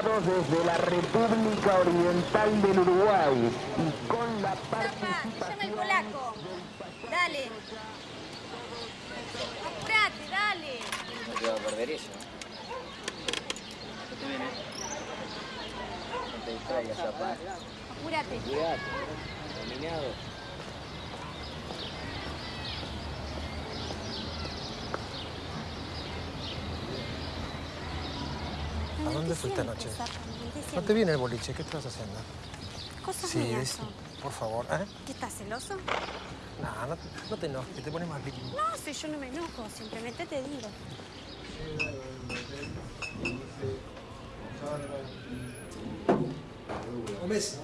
desde la República Oriental del Uruguay y con la participación... El polaco. Dale. Apurate, dale. No te va a perder eso. ¿Qué te viene? No te distraigas, papá. Apurate. Cuidado. Dominado. Fuiste anoche? No te viene el boliche, ¿qué estás haciendo? Cosas Sí, mías es- por favor, ¿eh? ¿Qué estás celoso? No, no, no te enojes, que te pones más líquido. No, si yo no me enojo, simplemente te digo. Gómez.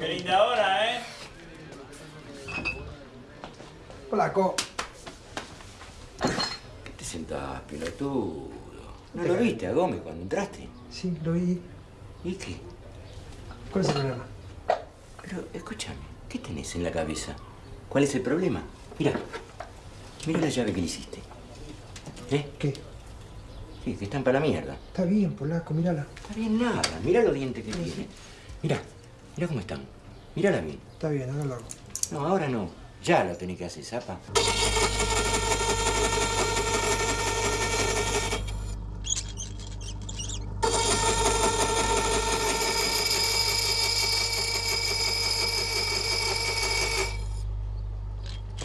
Qué linda hora, ¿eh? Polaco. ¿Qué te sentás, pelotudo? ¿No lo viste a Gómez cuando entraste? Sí, lo vi. ¿Y qué? ¿Cuál es el problema? Pero escúchame, ¿qué tenés en la cabeza? ¿Cuál es el problema? Mira, mira la llave que le hiciste. ¿Eh? ¿Qué? Sí, que están para la mierda. Está bien, Polaco, mírala. Está bien nada, mira los dientes que tiene. Mira, mira cómo están. Mírala bien. Está bien, ahora lo hago. No, ahora no. Ya lo tenés que hacer, zapa.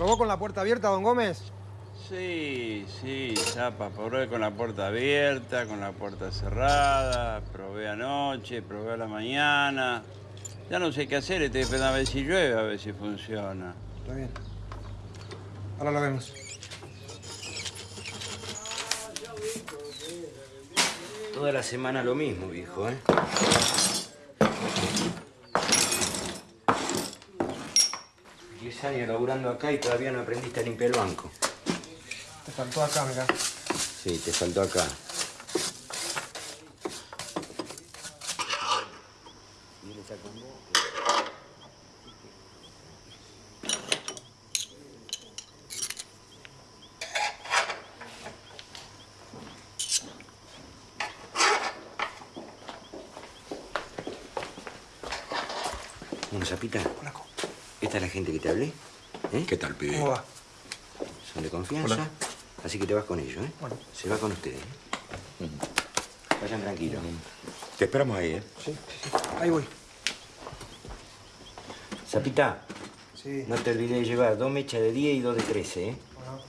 ¿Robó con la puerta abierta, don Gómez? Sí, sí, Zapa, probé con la puerta abierta, con la puerta cerrada, probé anoche, probé a la mañana. Ya no sé qué hacer, estoy esperando a ver si llueve, a ver si funciona. Está bien. Ahora lo vemos. Toda la semana lo mismo, viejo, ¿eh? Diez años laburando acá y todavía no aprendiste a limpiar el banco. Te faltó acá, mira. Sí, te faltó acá. Bueno, Zapita, Polaco. esta es la gente que te hablé. ¿eh? ¿Qué tal, pibe? ¿Cómo va? Son de confianza. Hola. Así que te vas con ellos, ¿eh? Bueno. Se va con ustedes. ¿eh? Vayan tranquilos. Te esperamos ahí, ¿eh? Sí, sí, sí. Ahí voy. Zapita, Sí. no te olvides de llevar dos mechas de 10 y dos de 13, ¿eh? Bueno.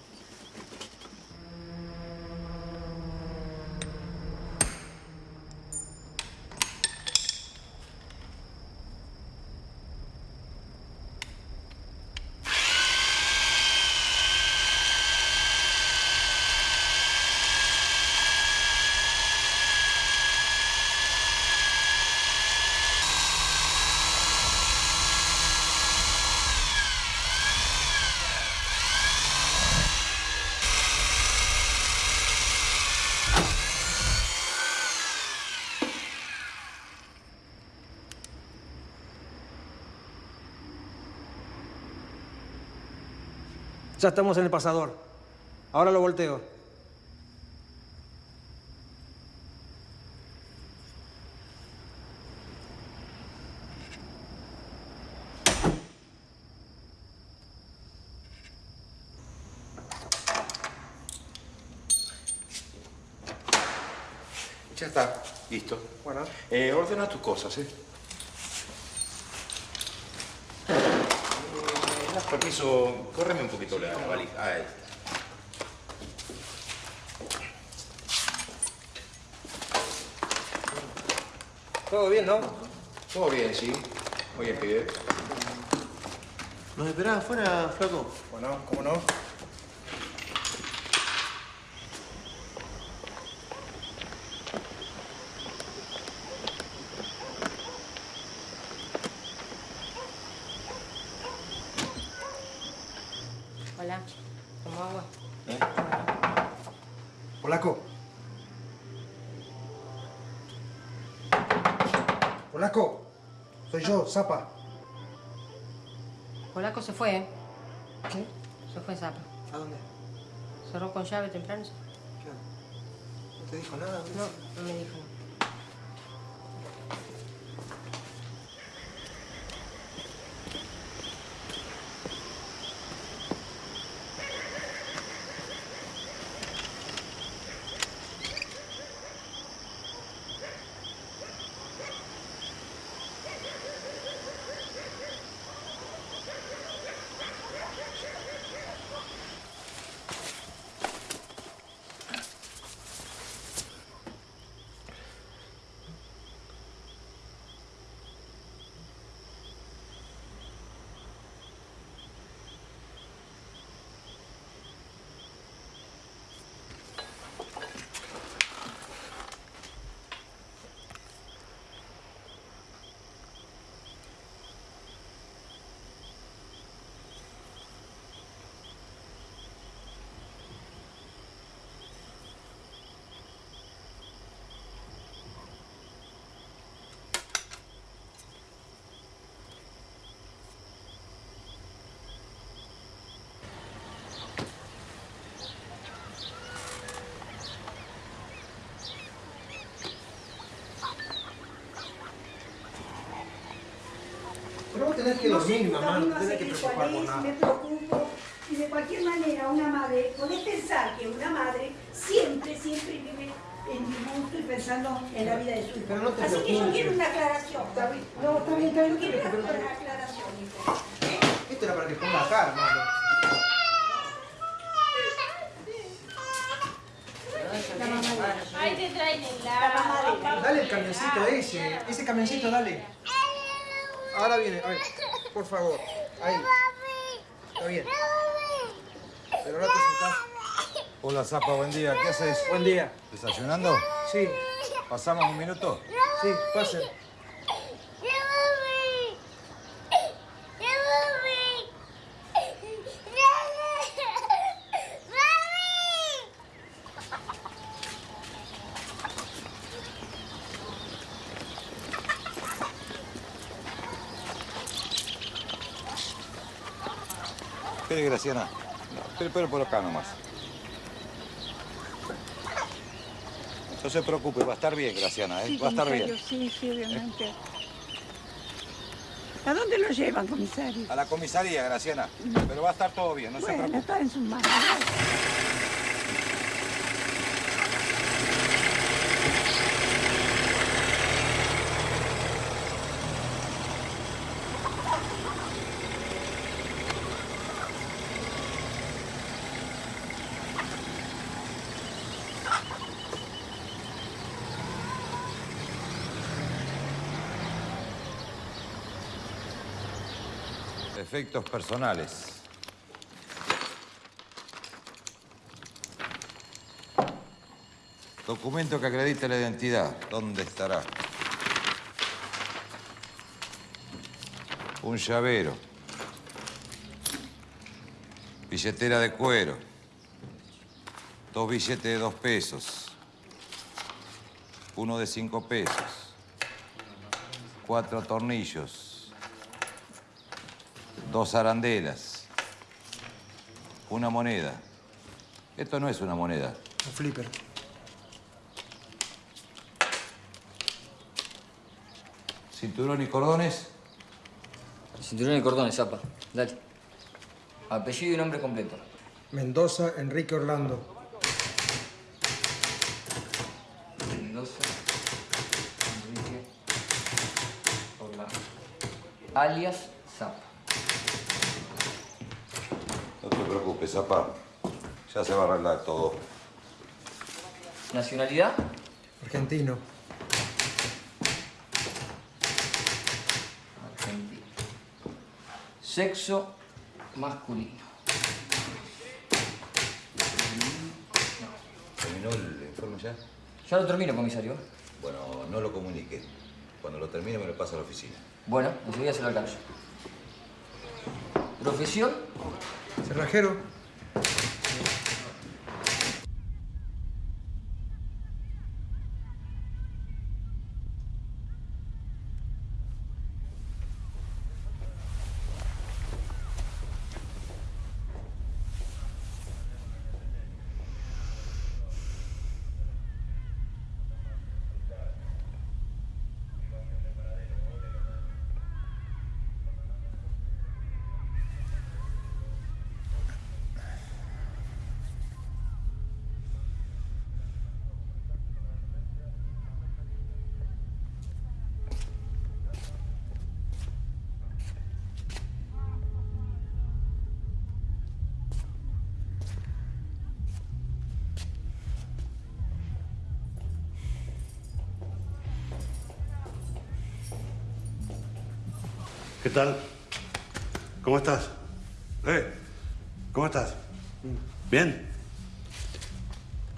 Ya estamos en el pasador. Ahora lo volteo. Ya está, listo. Bueno. Eh, ordena tus cosas, ¿eh? Eh, das permiso, córreme un poquito la valija. Ahí. Todo bien, ¿no? Todo bien, sí. Muy bien, pibe. ¿Nos esperás afuera, flaco? Bueno, ¿cómo no? Hola. ¿Cómo agua? Polaco. Polaco. Soy yo, Zapa. Polaco se fue, ¿eh? ¿Qué? Se fue Zapa. ¿A dónde? Cerró con llave temprano. ¿Qué? te dijo nada? No, no me dijo nada. Pero vos tenés que No dormir, sé, mamá, no tenés que preocupar por nada. me preocupo. Y de cualquier manera, una madre, podés pensar que una madre siempre, siempre vive en disgusto y pensando en la vida de su hijo. Pero no te Así que yo quiero una aclaración. Está bien, no, está bien, está bien, Yo quiero una aclaración, hijo. Esto era para que ponga acá, hermano. Ahí te traen el. Dale el camioncito ese, ese camioncito, dale. Ahora viene, a ver, por favor. Ahí. Está bien. Pero ahora te sentás. Hola Zapa, buen día. ¿Qué haces? Buen día. ¿Desayunando? Sí, ¿Pasamos un minuto? sí, pasen. Espere, Graciana. Espere, espere por acá nomás. No se preocupe, va a estar bien, Graciana, ¿eh? va a estar bien. Sí, sí, obviamente. ¿A dónde lo llevan, comisario? A la comisaría, Graciana. Pero va a estar todo bien, no se Bueno, preocupe. está en sus manos. Efectos personales. Documento que acredite la identidad. ¿Dónde estará? Un llavero. Billetera de cuero. Dos billetes de dos pesos. Uno de cinco pesos. Cuatro tornillos. Dos arandelas. Una moneda. Esto no es una moneda. Un flipper. Cinturón y cordones. Cinturón y cordones, zapa. Dale. Apellido y nombre completo. Mendoza, Enrique Orlando. Mendoza. Enrique. Orlando. Alias Zapa. No te preocupes, Zapa. Ya se va a arreglar todo. Nacionalidad. Argentino. Argentina. Sexo masculino. ¿Terminó el informe ya? Ya lo termino, comisario. Bueno, no lo comunique. Cuando lo termine me lo pasa a la oficina. Bueno, enseguida se lo alcanzo. Profesión. Cerrajero. ¿Qué tal? ¿Cómo estás? ¿Eh? ¿Cómo estás? ¿Bien?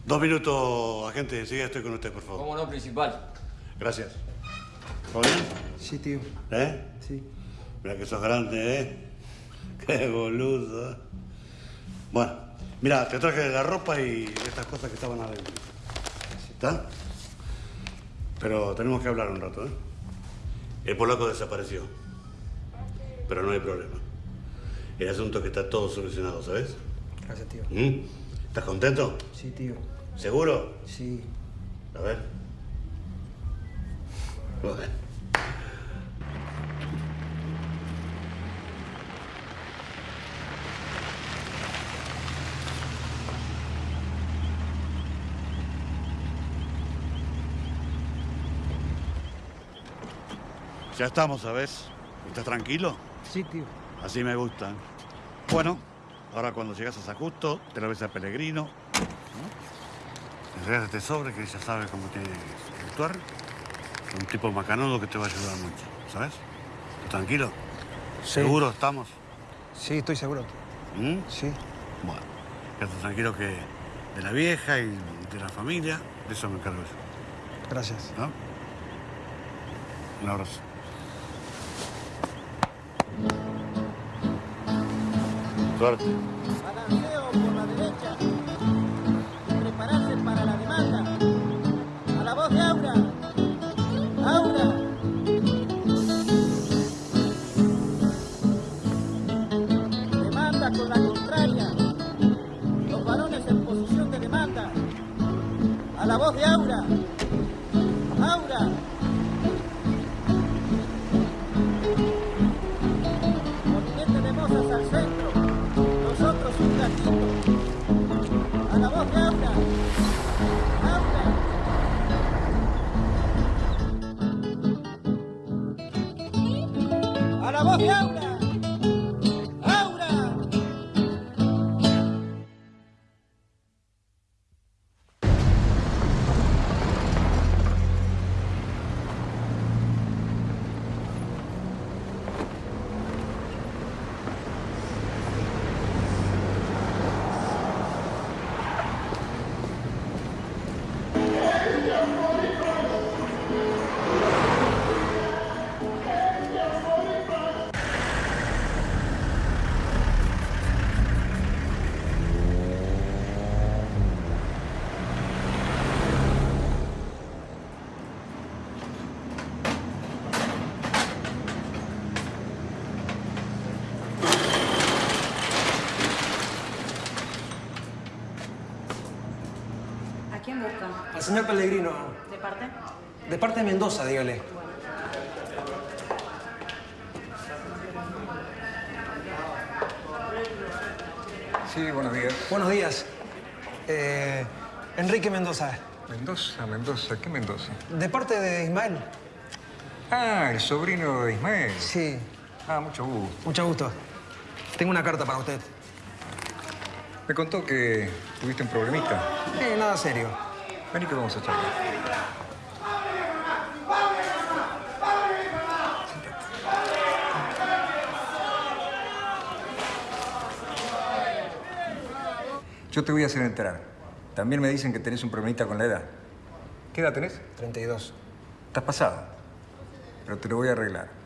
Dos minutos, agente. Enseguida estoy con usted, por favor. ¿Cómo no, principal? Gracias. ¿Todo bien? Sí, tío. ¿Eh? Sí. Mira que sos grande, ¿eh? Qué boludo. Bueno, mira, te traje la ropa y estas cosas que estaban adentro. ¿Está? Pero tenemos que hablar un rato, ¿eh? El polaco desapareció. Pero no hay problema. El asunto es que está todo solucionado, ¿sabes? Gracias, tío. ¿Mm? ¿Estás contento? Sí, tío. ¿Seguro? Sí. A ver. Bueno. Ya estamos, ¿sabes? ¿Estás tranquilo? Sí, tío. Así me gusta. Bueno, ahora cuando llegas a San Justo, te lo ves a Pellegrino. ¿no? Este sobre que ya sabe cómo tiene que actuar. Un tipo macanudo que te va a ayudar mucho, ¿sabes? ¿Estás tranquilo? Sí. ¿Seguro estamos? Sí, estoy seguro. ¿Mm? Sí. Bueno, quédate tranquilo que de la vieja y de la familia, de eso me encargo yo. Gracias. ¿No? Un abrazo. Suerte. Balanceo por la derecha. Prepararse para la demanda. A la voz de Aura. Aura. Demanda con la contraria. Los varones en posición de demanda. A la voz de. Aura. Señor Pellegrino. ¿De parte? De parte de Mendoza, dígale. Sí, buenos días. Buenos días. Eh, Enrique Mendoza. Mendoza, Mendoza, ¿qué Mendoza? De parte de Ismael. Ah, el sobrino de Ismael. Sí. Ah, mucho gusto. Mucho gusto. Tengo una carta para usted. Me contó que tuviste un problemita. Eh, nada serio. Vení que vamos a charlar. Yo te voy a hacer entrar. También me dicen que tenés un problemita con la edad. ¿Qué edad tenés? 32. Estás pasado. Pero te lo voy a arreglar.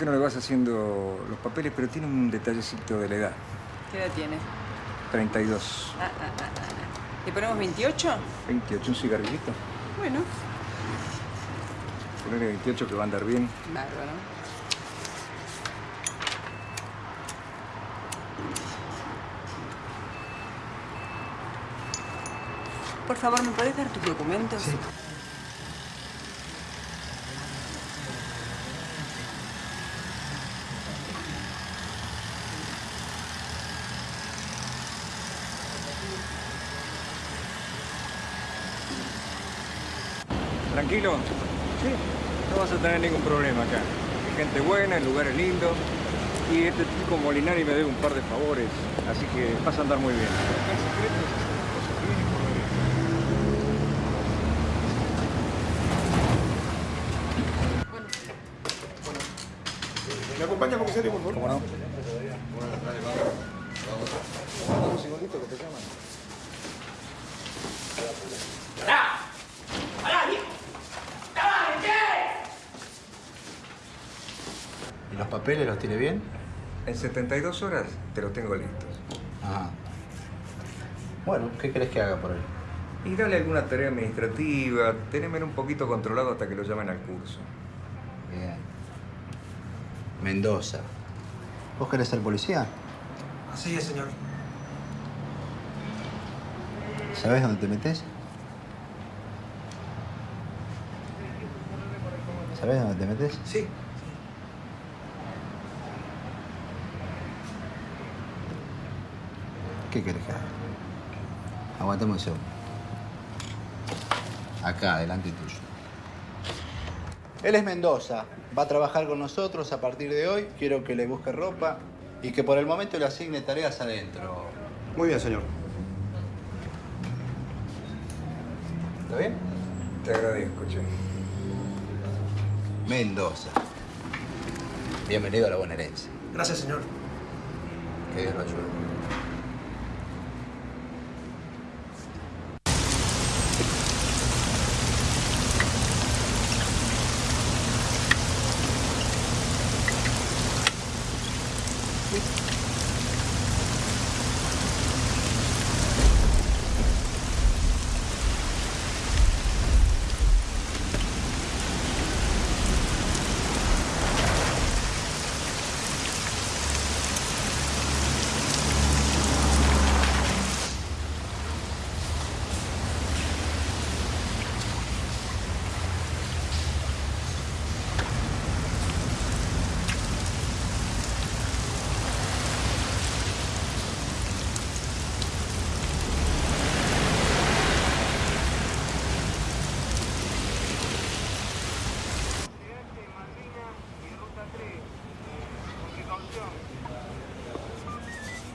Qué no le vas haciendo los papeles? Pero tiene un detallecito de la edad. ¿Qué edad tiene? 32. Ah, ah, ah, ah. ¿Le ponemos 28? 28, un cigarrillito. Bueno, Ponerle 28 que va a andar bien. bárbaro. Por favor, ¿me puedes dar tus documentos? Sí. ¿Tranquilo? Sí. No vas a tener ningún problema acá. Hay gente buena, el lugar es lindo. Y este chico Molinari me debe un par de favores. Así que vas a andar muy bien. ¿Me acompaña, comisario, por favor? ¿Cómo no? Un segundito que te llaman. ¿Y los papeles los tiene bien? En 72 horas te los tengo listos. Ajá. Bueno, ¿qué crees que haga por él? Y dale alguna tarea administrativa, tenémelo un poquito controlado hasta que lo llamen al curso. Bien. Mendoza. ¿Vos querés ser policía? Así es, señor. ¿Sabés dónde te metes? ¿Sabés dónde te metes? Sí. ¿Qué querés que haga? Aguantame un segundo. Acá, delante tuyo. Él es Mendoza. Va a trabajar con nosotros a partir de hoy. Quiero que le busque ropa y que por el momento le asigne tareas adentro. Muy bien, señor. ¿Está bien? Te agradezco, che. Mendoza. Bienvenido a la bonaerense. Gracias, señor. Que Dios lo ayude.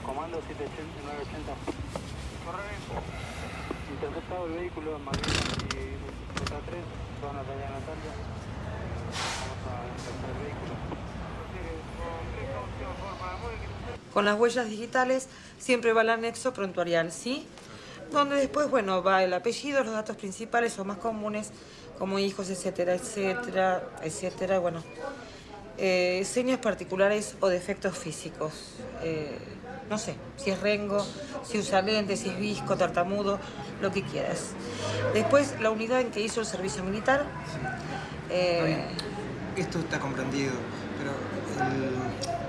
Comando 780. Correcto. Interceptado el vehículo en Malvinas y Ruta 3, zona de Allá Natalia. Vamos a interceptar el vehículo. Con las huellas digitales siempre va el anexo prontuarial, ¿sí? Donde después, bueno, va el apellido, los datos principales o más comunes, como hijos, etcétera, etcétera, etcétera, bueno. Eh, señas particulares o defectos físicos. Eh, no sé, si es rengo, si usa lentes, si es visco, tartamudo, lo que quieras. Después, la unidad en que hizo el servicio militar. eh, Esto está comprendido, pero el-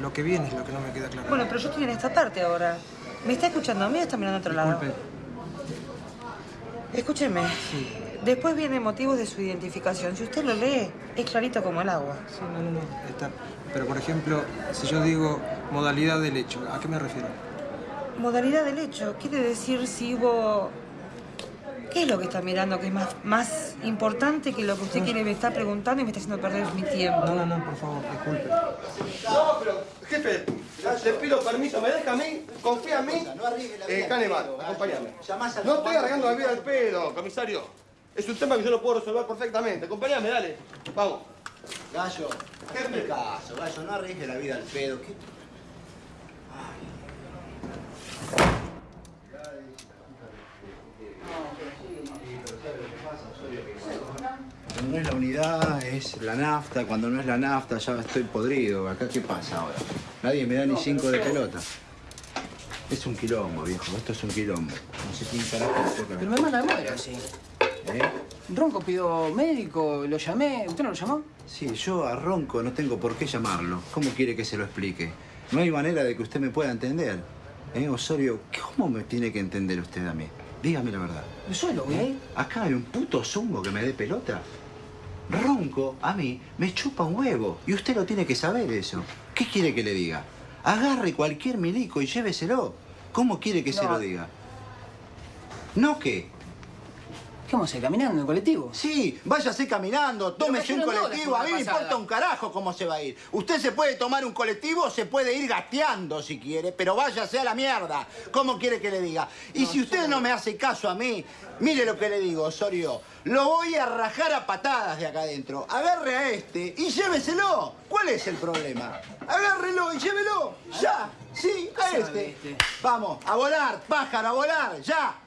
lo que viene es lo que no me queda claro. bueno, pero yo estoy en esta parte ahora. ¿Me está escuchando a mí o está mirando a otro lado? Disculpe. Escúcheme. Después viene motivos de su identificación. Si usted lo lee, es clarito como el agua. Sí, no, no, no. Está. Pero, por ejemplo, si yo digo modalidad del hecho, ¿a qué me refiero? Modalidad del hecho. Quiere decir si hubo... ¿Qué es lo que está mirando que es más, más importante que lo que usted quiere me está preguntando y me está haciendo perder mi tiempo? No, no, no, por favor, disculpe. No, pero, jefe, le pido permiso, ¿me deja a mí? ¿Confía en mí? Eh, Caneval, acompáñame. No estoy arreglando la vida al pedo, comisario. Es un tema que yo lo puedo resolver perfectamente. Acompáñame, dale. Vamos. Gallo, hazme caso, Gallo, no arriesgue la vida al pedo. ¿Qué? Cuando no es la unidad, es la nafta. Cuando no es la nafta, ya estoy podrido. ¿Acá qué pasa ahora? Nadie me da ni cinco de pelota. Es un quilombo, viejo. Esto es un quilombo. No sé quién carajo toca. Pero me manda muero así. ¿Eh? Ronco pidió médico, lo llamé. ¿Usted no lo llamó? Sí, yo a Ronco no tengo por qué llamarlo. ¿Cómo quiere que se lo explique? No hay manera de que usted me pueda entender. ¿Eh, Osorio? ¿Cómo me tiene que entender usted a mí? Dígame la verdad. Yo solo, güey. Acá hay un puto zungo que me dé pelota. Ronco, a mí, me chupa un huevo. Y usted lo tiene que saber eso. ¿Qué quiere que le diga? Agarre cualquier milico y lléveselo. ¿Cómo quiere que se lo diga? ¿No qué? ¿Qué vamos a ir caminando en colectivo? Sí, váyase caminando, tómese un colectivo. A mí me importa un carajo cómo se va a ir. Usted se puede tomar un colectivo o se puede ir gateando si quiere, pero váyase a la mierda. ¿Cómo quiere que le diga? Y si usted no me hace caso a mí, mire lo que le digo, Osorio. Lo voy a rajar a patadas de acá adentro. Agarre a este y lléveselo. ¿Cuál es el problema? Agárrelo y llévelo. Ya. Sí, a este. Vamos, a volar, pájaro, a volar, ya.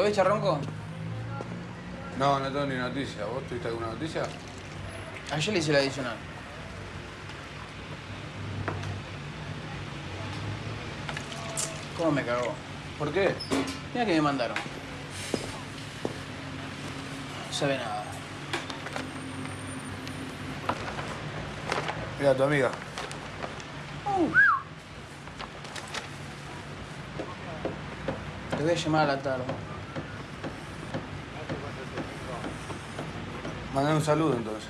Lo ves, Charronco? No, no tengo ni noticia. ¿Vos tuviste alguna noticia? Ayer le hice la adicional. ¿Cómo me cagó? ¿Por qué? Mira que me mandaron. No sabe nada. Mira, tu amiga. Te voy a llamar a la tarde. Mandale un saludo entonces.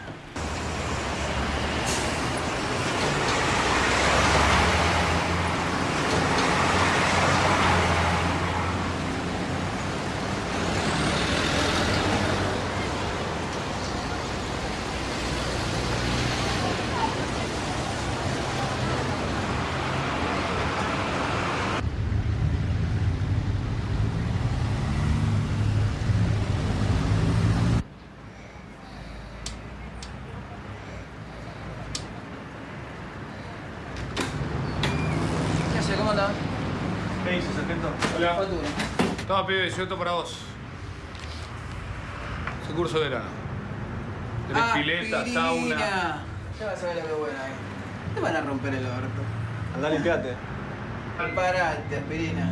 Toma, pibe, yo esto para vos. Ese curso de verano. Tenés pileta, sauna. Ya vas a ver lo que es bueno ahí. Te van a romper el orto. Andá, limpiate. Preparate, aspirina.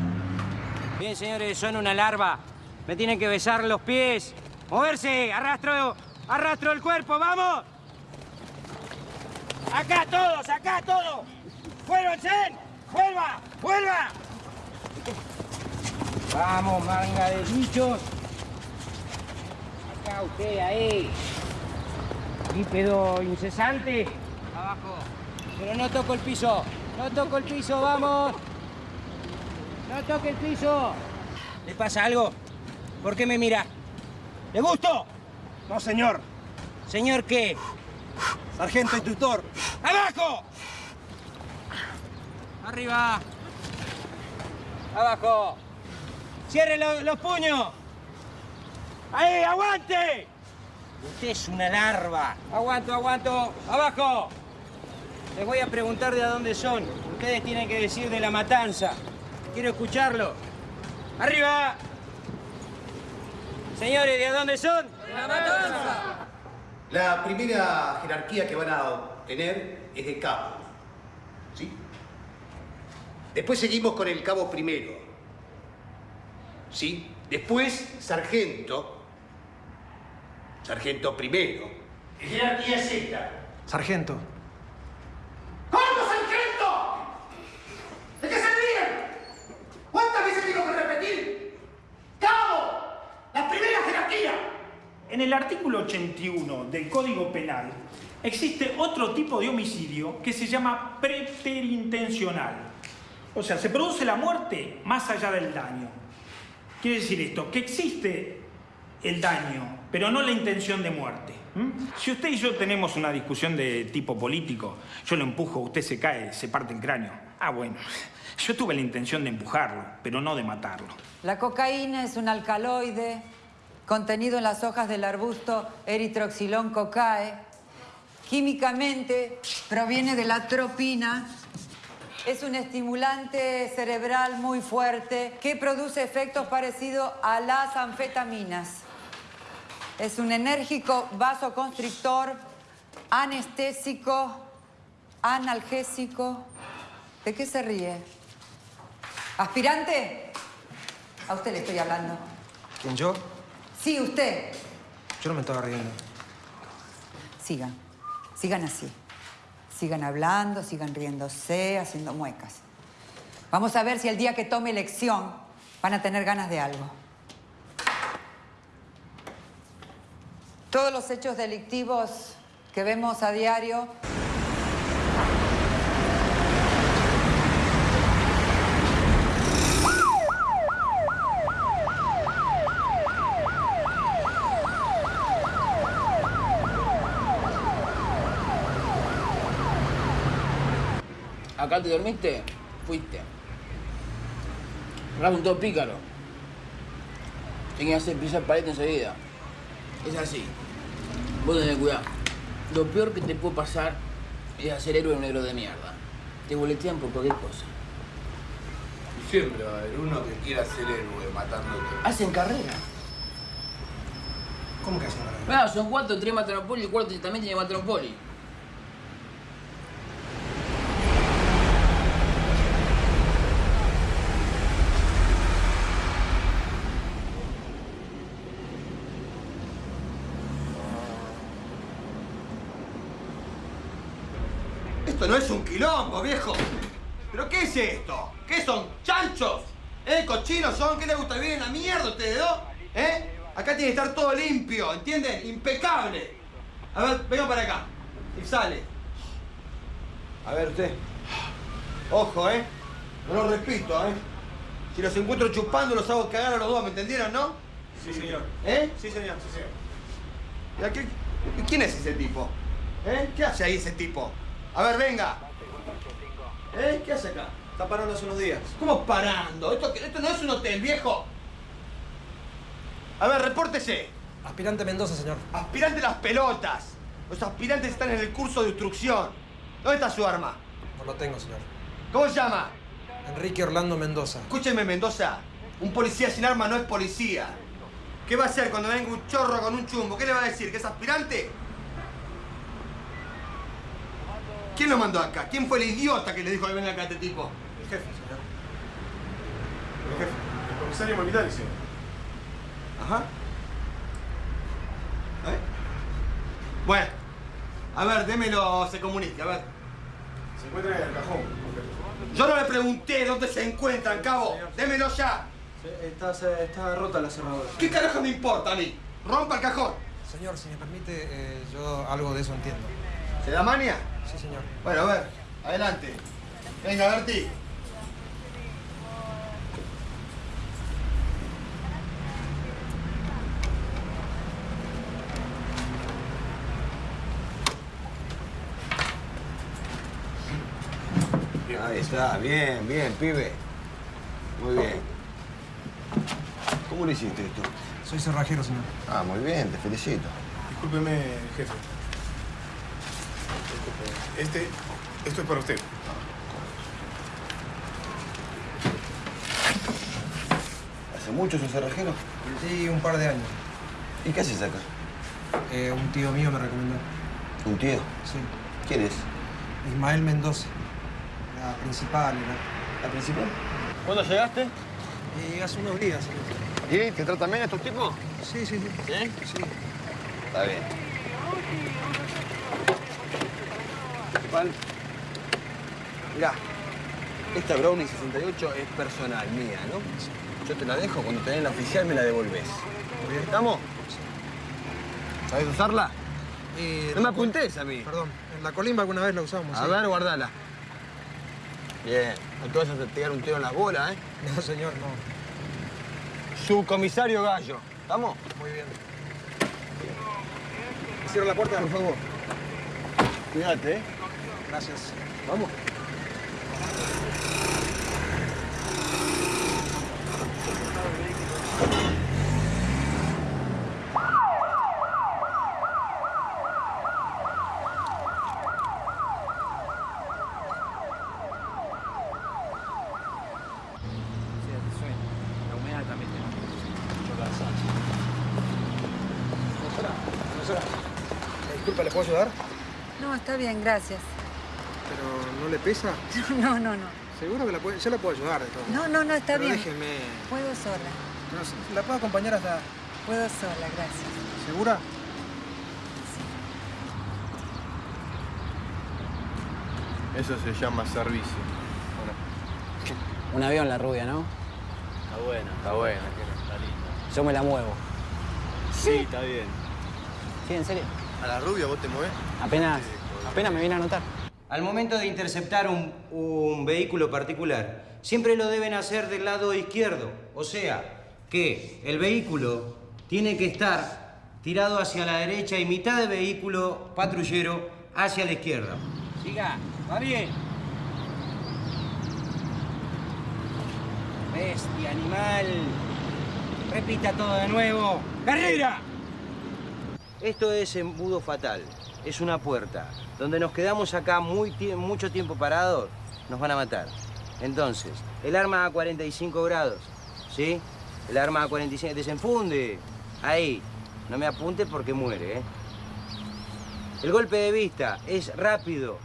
Bien, señores, son una larva. Me tienen que besar los pies. Moverse, arrastro, arrastro el cuerpo, vamos. Acá todos, acá todos. ¡Vuélvanse! ¡Vuelva! ¡Vuelva! Vamos, manga de bichos. Acá usted, ahí. Bípedo incesante. Abajo. Pero no toco el piso. No toco el piso, vamos. No toque el piso. ¿Le pasa algo? ¿Por qué me mira? ¿Le gusto? No, señor. ¿Señor qué? Sargento instructor. ¡Abajo! Arriba. Abajo. Cierre lo- los puños. Ahí, aguante. Usted es una larva. Aguanto, aguanto. Abajo. Les voy a preguntar de a dónde son. Ustedes tienen que decir de la matanza. Quiero escucharlo. ¡Arriba! Señores, ¿de a dónde son? ¡De la matanza! La primera jerarquía que van a tener es de cabo. ¿Sí? Después seguimos con el cabo primero. ¿Sí? Después, sargento. Sargento primero. Jerarquía Z. Sargento. ¡Corto, sargento! ¿De qué se ríen? ¿Cuántas veces tengo que repetir? ¡Cabo! ¡La primera jerarquía! En el artículo 81 del Código Penal existe otro tipo de homicidio que se llama preterintencional. O sea, se produce la muerte más allá del daño. Quiere decir esto, que existe el daño, pero no la intención de muerte. ¿m? Si usted y yo tenemos una discusión de tipo político, yo lo empujo, usted se cae, se parte el cráneo. Ah, bueno, yo tuve la intención de empujarlo, pero no de matarlo. La cocaína es un alcaloide contenido en las hojas del arbusto Erythroxylon cocae. Químicamente proviene de la tropina. Es un estimulante cerebral muy fuerte que produce efectos parecidos a las anfetaminas. Es un enérgico vasoconstrictor, anestésico, analgésico. ¿De qué se ríe? ¿Aspirante? A usted le estoy hablando. ¿Quién, yo? Sí, usted. Yo no me estaba riendo. Sigan. Sigan así. Sigan hablando, sigan riéndose, haciendo muecas. Vamos a ver si el día que tome elección van a tener ganas de algo. Todos los hechos delictivos que vemos a diario Acá te dormiste, fuiste. Rafa un todo pícaro. Tenía que hacer pisar pared enseguida. Es así. Vos tenés cuidado. Lo peor que te puede pasar es hacer héroe un negro de mierda. Te boletean por cualquier cosa. Siempre va a haber uno que quiera ser héroe matándote. Hacen carrera. ¿Cómo que hacen carrera? Bueno, son cuatro, tres matan a Poli, el cuarto también tiene que matar a un Poli. Esto no es un viejo. ¿Pero qué es esto? ¿Qué son? ¿Chanchos? ¿Eh? ¿Cochinos son? ¿Qué les gusta vivir en la mierda ustedes dos? ¿Eh? Acá tiene que estar todo limpio, ¿entienden? Impecable. A ver, venga para acá. Y sale. A ver usted. Ojo, ¿eh? No lo repito, ¿eh? Si los encuentro chupando, los hago cagar a los dos, ¿me entendieron, no? Sí, señor. ¿Eh? Sí, señor, sí, señor. ¿Y a qué- ¿Quién es ese tipo? ¿Eh? ¿Qué hace ahí ese tipo? A ver, venga. ¿Eh? ¿Qué hace acá? Está parando hace unos días. ¿Cómo parando? Esto, esto no es un hotel, viejo. A ver, repórtese. Aspirante Mendoza, señor. Aspirante las pelotas. Los aspirantes están en el curso de instrucción. ¿Dónde está su arma? No lo tengo, señor. ¿Cómo se llama? Enrique Orlando Mendoza. Escúcheme, Mendoza. Un policía sin arma no es policía. ¿Qué va a hacer cuando venga un chorro con un chumbo? ¿Qué le va a decir? ¿Que es aspirante? ¿Quién lo mandó acá? ¿Quién fue el idiota que le dijo que venga acá a este tipo? El jefe, señor. El jefe. El comisario militar, señor. Ajá. ¿Eh? Bueno. A ver, démelo, se comunique, a ver. Se encuentra en el cajón. Yo no le pregunté dónde se encuentran, cabo. Démelo ya. Está, está rota la cerradura. ¿Qué carajo me importa a mí? Rompa el cajón. Señor, si me permite, eh, yo algo de eso entiendo. ¿Se da mania? Sí, señor. Bueno, a ver, adelante. Venga, Berti. Ahí está, bien, bien, pibe. Muy bien. ¿Cómo le hiciste esto? Soy cerrajero, señor. Ah, muy bien, te felicito. Discúlpeme, jefe. Este, esto es para usted. ¿Hace mucho sos cerrajero? Sí, un par de años. ¿Y qué haces acá? Eh, un tío mío me recomendó. ¿Un tío? Sí. ¿Quién es? Ismael Mendoza. La principal era. ¿La principal? ¿Cuándo llegaste? Y hace unos días. ¿Y te tratan bien estos tipos? Sí, sí, sí. ¿Sí? Sí. Está bien. Principal. Mirá, esta Brownie 68 es personal, mía, ¿no? Yo te la dejo, cuando te den la oficial me la devolvés. ¿Estamos? ¿Sabes usarla? Eh, No me apuntes a mí. Perdón, en la colimba alguna vez la usamos. A sí. ver, guardala. Bien, no te vayas a pegar un tiro en la bola, ¿eh? No, señor, no. Subcomisario Gallo. ¿Estamos? Muy bien. Cierra la puerta. Por favor. Cuídate, ¿eh? Gracias. Vamos. No sé si suena. La humedad también tiene mucho la alzanza. Profesora, Disculpa, ¿le puedo ayudar? No, está bien, gracias. ¿Pero no le pesa? No, no, no. Seguro que la puede, yo la puedo ayudar de todo. No, no, no, está Pero bien. déjeme. Puedo sola. No, sí, la puedo acompañar hasta. Puedo sola, gracias. ¿Segura? Eso se llama servicio. Un avión, la rubia, ¿no? Está buena. Está buena. Está linda. Yo me la muevo. Sí, está bien. ¿Sí, en serio? ¿A la rubia vos te mueves? Apenas, apenas me viene a notar. Al momento de interceptar un, un vehículo particular, siempre lo deben hacer del lado izquierdo. O sea, que el vehículo tiene que estar tirado hacia la derecha y mitad de vehículo patrullero hacia la izquierda. Siga, va bien. Bestia, animal. Repita todo de nuevo. ¡Carrera! Esto es embudo fatal. Es una puerta. Donde nos quedamos acá muy mucho tiempo parados, nos van a matar. Entonces, el arma a 45 grados, ¿sí? El arma a 45, desenfunde. Ahí. No me apunte porque muere, ¿eh? El golpe de vista es rápido,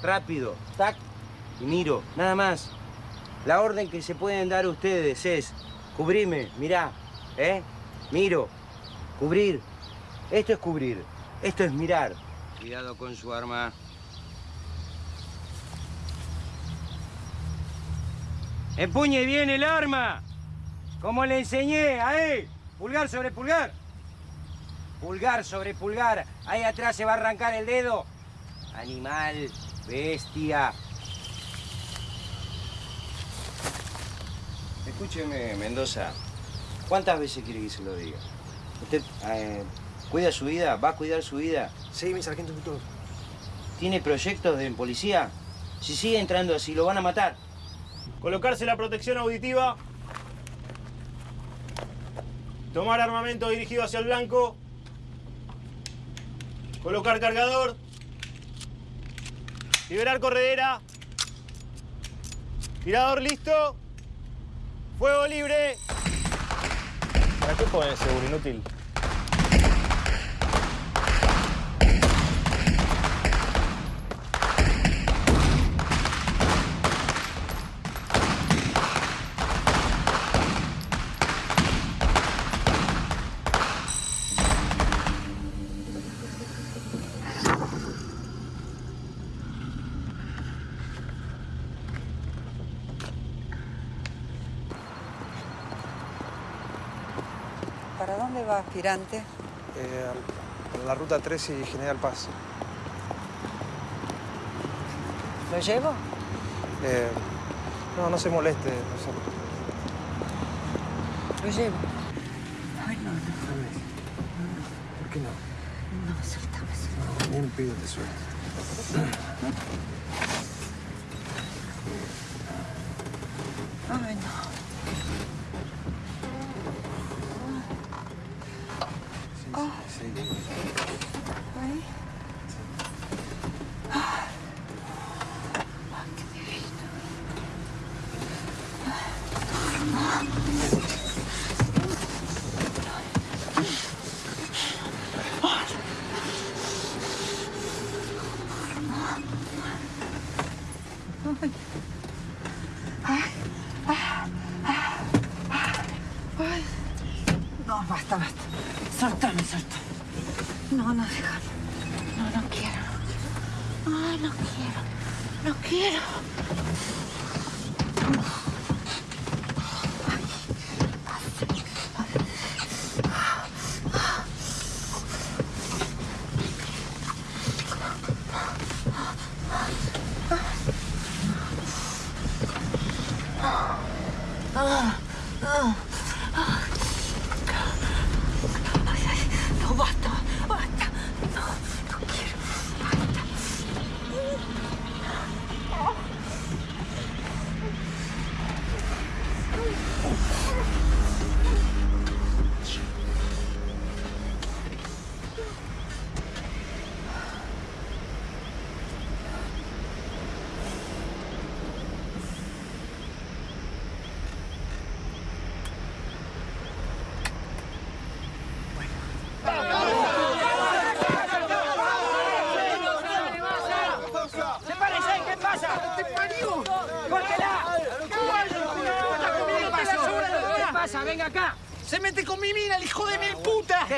rápido. Tac. Y miro, nada más. La orden que se pueden dar ustedes es cubrime, mirá, ¿eh? Miro, cubrir. Esto es cubrir, esto es mirar. Cuidado con su arma. Empuñe bien el arma, como le enseñé, ahí. Pulgar sobre pulgar. Pulgar sobre pulgar. Ahí atrás se va a arrancar el dedo. Animal, bestia. Escúcheme, Mendoza. ¿Cuántas veces quiere que se lo diga? ¿Usted eh, cuida su vida? ¿Va a cuidar su vida? Sí, mi sargento tutor. ¿Tiene proyectos de policía? Si sigue entrando así, lo van a matar. Colocarse la protección auditiva. Tomar armamento dirigido hacia el blanco. Colocar cargador. Liberar corredera. Tirador listo. Fuego libre. ¿Para qué ponen seguro inútil? Aspirante? Eh, la ruta 3 y General Paz. ¿Lo llevo? Eh, no, no se moleste. No se... Lo llevo. Ay, no, no. ¿Por qué no? No, suéltame, suéltame. Ni en pido te suelto.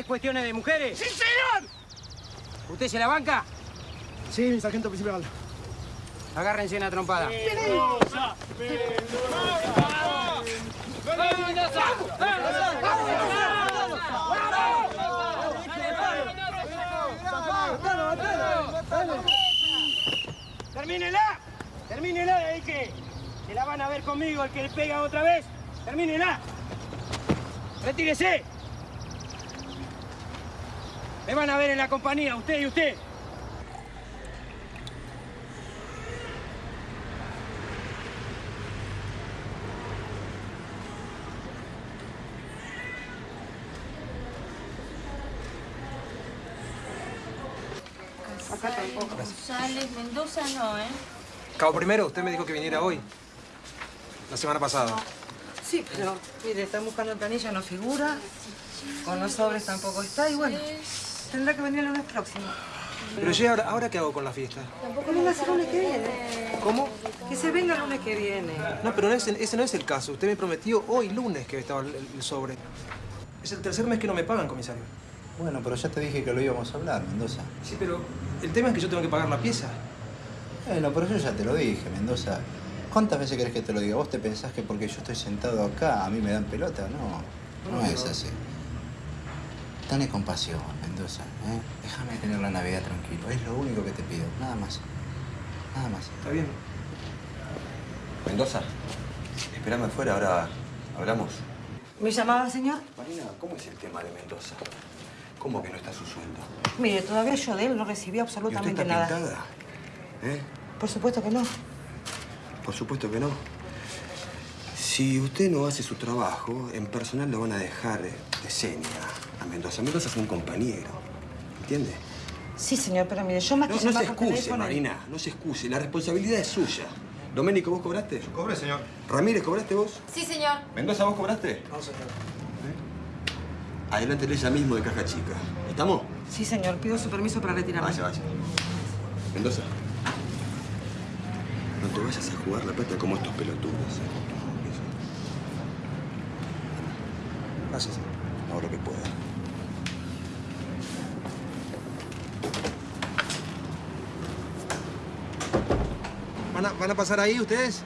Es cuestiones de mujeres? ¡Sí, señor! ¿Usted se la banca? Sí, mi sargento principal. Agárrense una trompada. Mendoza, ¡Termínela! ¡Termínela de ahí que, que la van a ver conmigo, el que le pega otra vez! ¡Termínela! ¡Retírese! Me van a ver en la compañía, usted y usted. Acá tampoco. González, Mendoza no, ¿eh? Cabo primero, usted me dijo que viniera hoy. La semana pasada. Sí, pero mire, están buscando planilla, no figura. Con los sobres tampoco está y bueno, tendrá que venir el lunes próximo. Pero yo, ¿ahora, ¿ahora qué hago con la fiesta? Que venga el lunes que viene. ¿Cómo? Que se venga el lunes que viene. No, pero no es- ese no es el caso. Usted me prometió hoy lunes que estaba el, el sobre. Es el tercer mes que no me pagan, comisario. Bueno, pero ya te dije que lo íbamos a hablar, Mendoza. Sí, pero el tema es que yo tengo que pagar la pieza. Bueno, pero yo ya te lo dije, Mendoza. ¿Cuántas veces querés que te lo diga? ¿Vos te pensás que porque yo estoy sentado acá a mí me dan pelota? No, no, No, es así. Dale compasión, Mendoza. ¿eh? Déjame tener la Navidad tranquilo. Es lo único que te pido. Nada más. Nada más. Está bien. Mendoza, espérame afuera, ahora hablamos. ¿Me llamaba, señor? Marina, ¿cómo es el tema de Mendoza? ¿Cómo que no está su sueldo? Mire, todavía yo de él no recibí ¿Y usted absolutamente está nada. pintada? ¿Eh? Por supuesto que no. Por supuesto que no. Si usted no hace su trabajo, en personal lo van a dejar de seña a Mendoza. Mendoza es un compañero. ¿Entiende? Sí, señor, pero mire, yo más No, que no se excuse, Marina. No se excuse. La responsabilidad es suya. Doménico, ¿vos cobraste? Cobré, señor. Ramírez, ¿cobraste vos? Sí, señor. Mendoza, ¿vos cobraste? No, señor. Adelántele ella mismo de caja chica. ¿Estamos? Sí, señor, pido su permiso para retirarme. Vaya, vaya. Mendoza. No te vayas a jugar la plata como estos pelotudos. ¿eh? Gracias. Hago lo que pueda. ¿Van a, pasar ahí ustedes?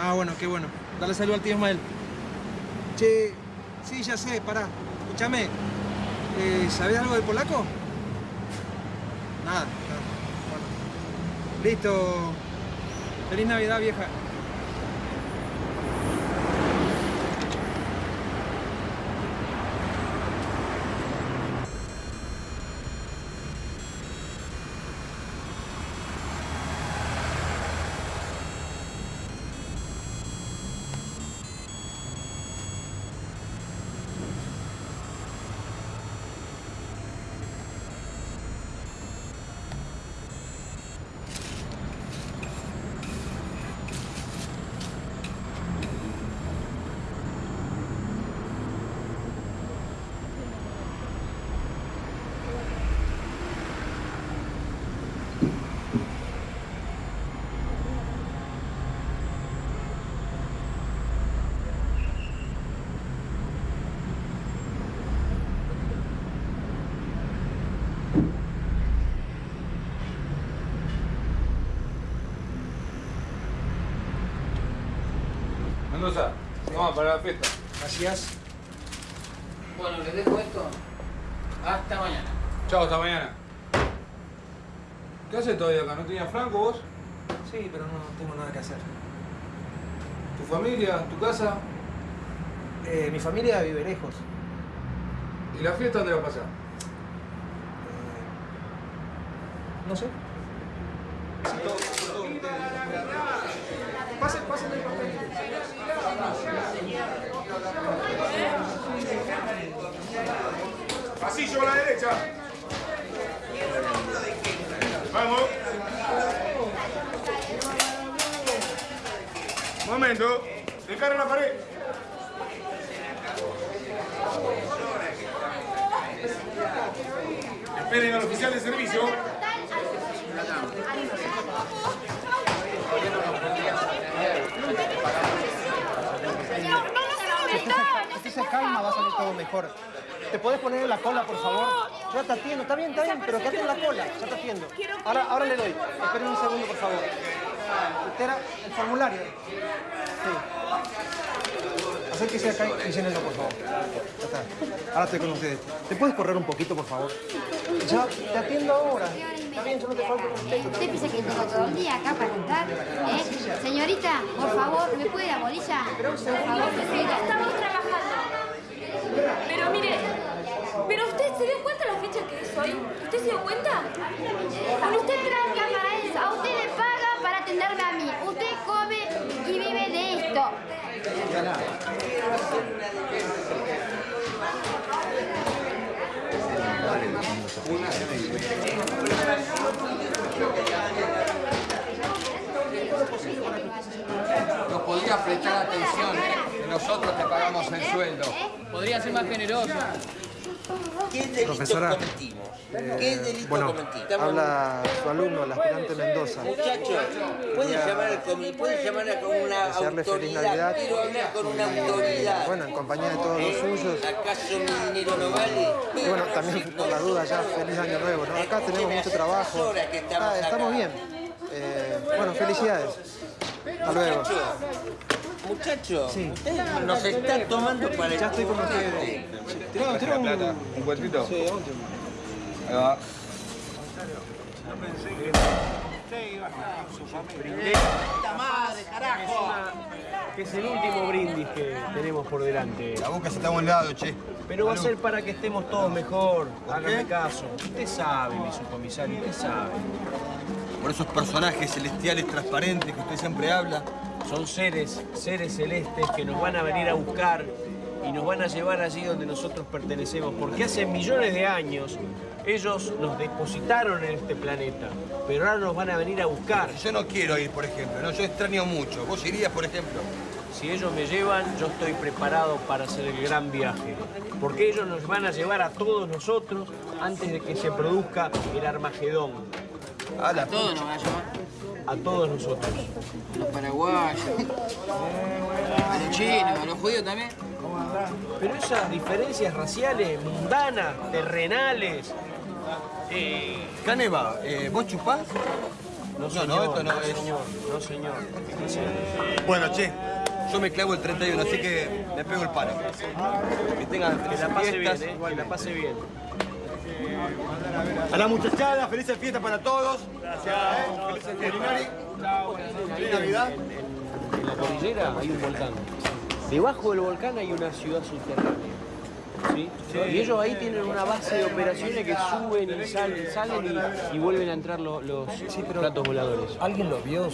Ah, bueno, qué bueno. Dale saludo al tío Ismael. Che, sí, ya sé, pará. Escúchame. Eh, ¿Sabés algo del polaco? Nada, nada. Bueno. Listo. Feliz Navidad, vieja. Mendoza, vamos para la fiesta. Gracias. Bueno, les dejo esto. Hasta mañana. Chao, hasta mañana. ¿Qué haces todavía acá? ¿No tenías franco vos? Sí, pero no tengo nada que hacer. ¿Tu familia? ¿Tu casa? Eh, mi familia vive lejos. ¿Y la fiesta dónde va a pasar? No sé. Pase, pase el papel. Pasillo a la derecha. Vamos. Momento. De cara a la pared. Esperen al oficial de servicio. Se calma, va a salir todo mejor. ¿Te podés poner en la cola, por favor? Ya te atiendo, está bien, está bien, pero quédate en la cola, ya te atiendo. Ahora, ahora le doy. Esperen un segundo, por favor. Usted era el formulario. Sí. Acérquese acá y llénenlo, por favor. Ya está. Ahora estoy con ustedes. ¿Te puedes correr un poquito, por favor? Ya, te atiendo ahora. Está bien, yo no te falto respeto. ¿Usted piensa que tengo todo el día acá para estar? ¿Eh? Señorita, por favor, ¿me puede la bolilla? Por favor, estamos trabajando. Pero mire, ¿pero usted se dio cuenta la fecha que es hoy? ¿Usted se dio cuenta? Con usted tranca para eso. A usted le paga para atenderme a mí. Usted come y vive de esto. Nos podrías prestar atención, nosotros te pagamos el sueldo. Podría ser más generoso. ¿Qué delito Profesora, cometimos? eh, ¿Qué delito bueno, cometimos? habla su alumno, el aspirante Mendoza. Muchacho, puede Quería llamar, al comi- puede llamar a- con una autoridad. Navidad. Quiero hablar con una autoridad. Bueno, en compañía de todos los ¿Eh? suyos. ¿Acaso mi dinero no vale? Y bueno, también por la duda ya, feliz año nuevo, ¿no? Acá tenemos mucho trabajo. estamos Ah, estamos bien. Eh, bueno, felicidades. Hasta luego. Muchacho, muchacho, Sí. usted nos está tomando para el Ya estoy con ustedes. Tenemos la plata. ¿Un cuentito? Sí, Ahí va. madre, carajo! Que es el último brindis que tenemos por delante. La boca se está a un lado, che. Pero va a ser para que estemos todos mejor. Hágame caso. Usted sabe, mi subcomisario, usted sabe. Por esos personajes celestiales transparentes que usted siempre habla. Son seres, seres celestes que nos van a venir a buscar y nos van a llevar allí donde nosotros pertenecemos. Porque hace millones de años ellos nos depositaron en este planeta. Pero ahora nos van a venir a buscar. Yo no quiero ir, por ejemplo, ¿no? Yo extraño mucho. ¿Vos irías, por ejemplo? Si ellos me llevan, yo estoy preparado para hacer el gran viaje. Porque ellos nos van a llevar a todos nosotros antes de que se produzca el Armagedón. A la A todos nos va a llevar. A todos nosotros. A los paraguayos. A los chinos, a los judíos también. Pero esas diferencias raciales, mundanas, terrenales. Eh, Caneva, eh, ¿vos chupás? no, No, señor, no, esto no es. señor, no, señor. Bueno, che, yo me clavo el 31, así que me pego el paro. Que tengan Que la pase fiestas. bien, eh, que la pase bien. A la muchachada, felices fiestas para todos. Gracias. Felices fiestas. Feliz Navidad. En la cordillera hay un volcán. Debajo del volcán hay una ciudad subterránea. ¿sí? Y ellos ahí tienen una base de operaciones que suben y salen, salen y, y vuelven a entrar los, los platos voladores. ¿Alguien los vio?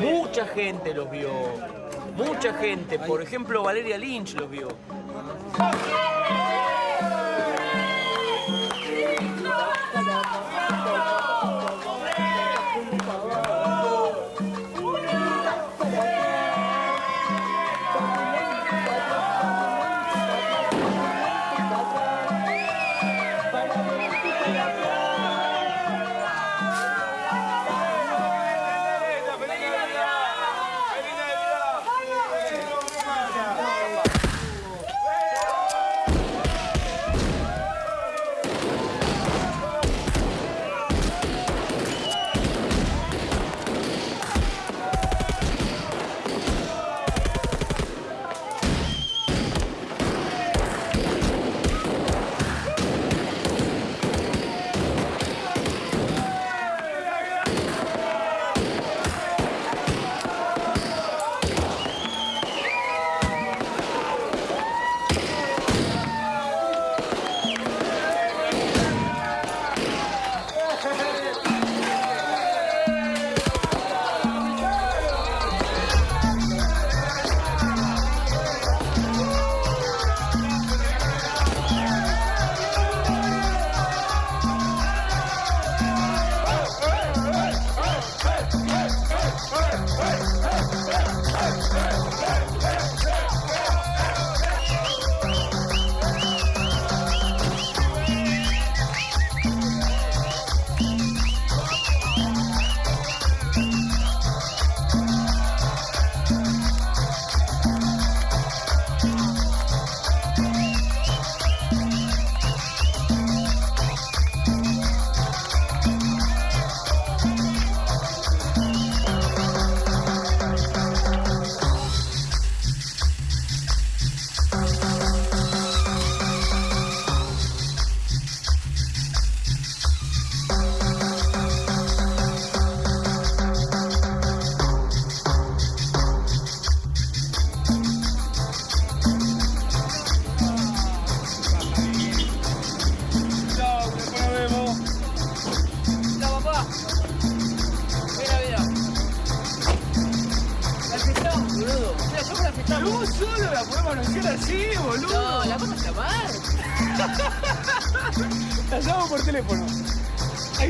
Mucha gente los vio. Mucha gente. Por ejemplo, Valeria Lynch los vio.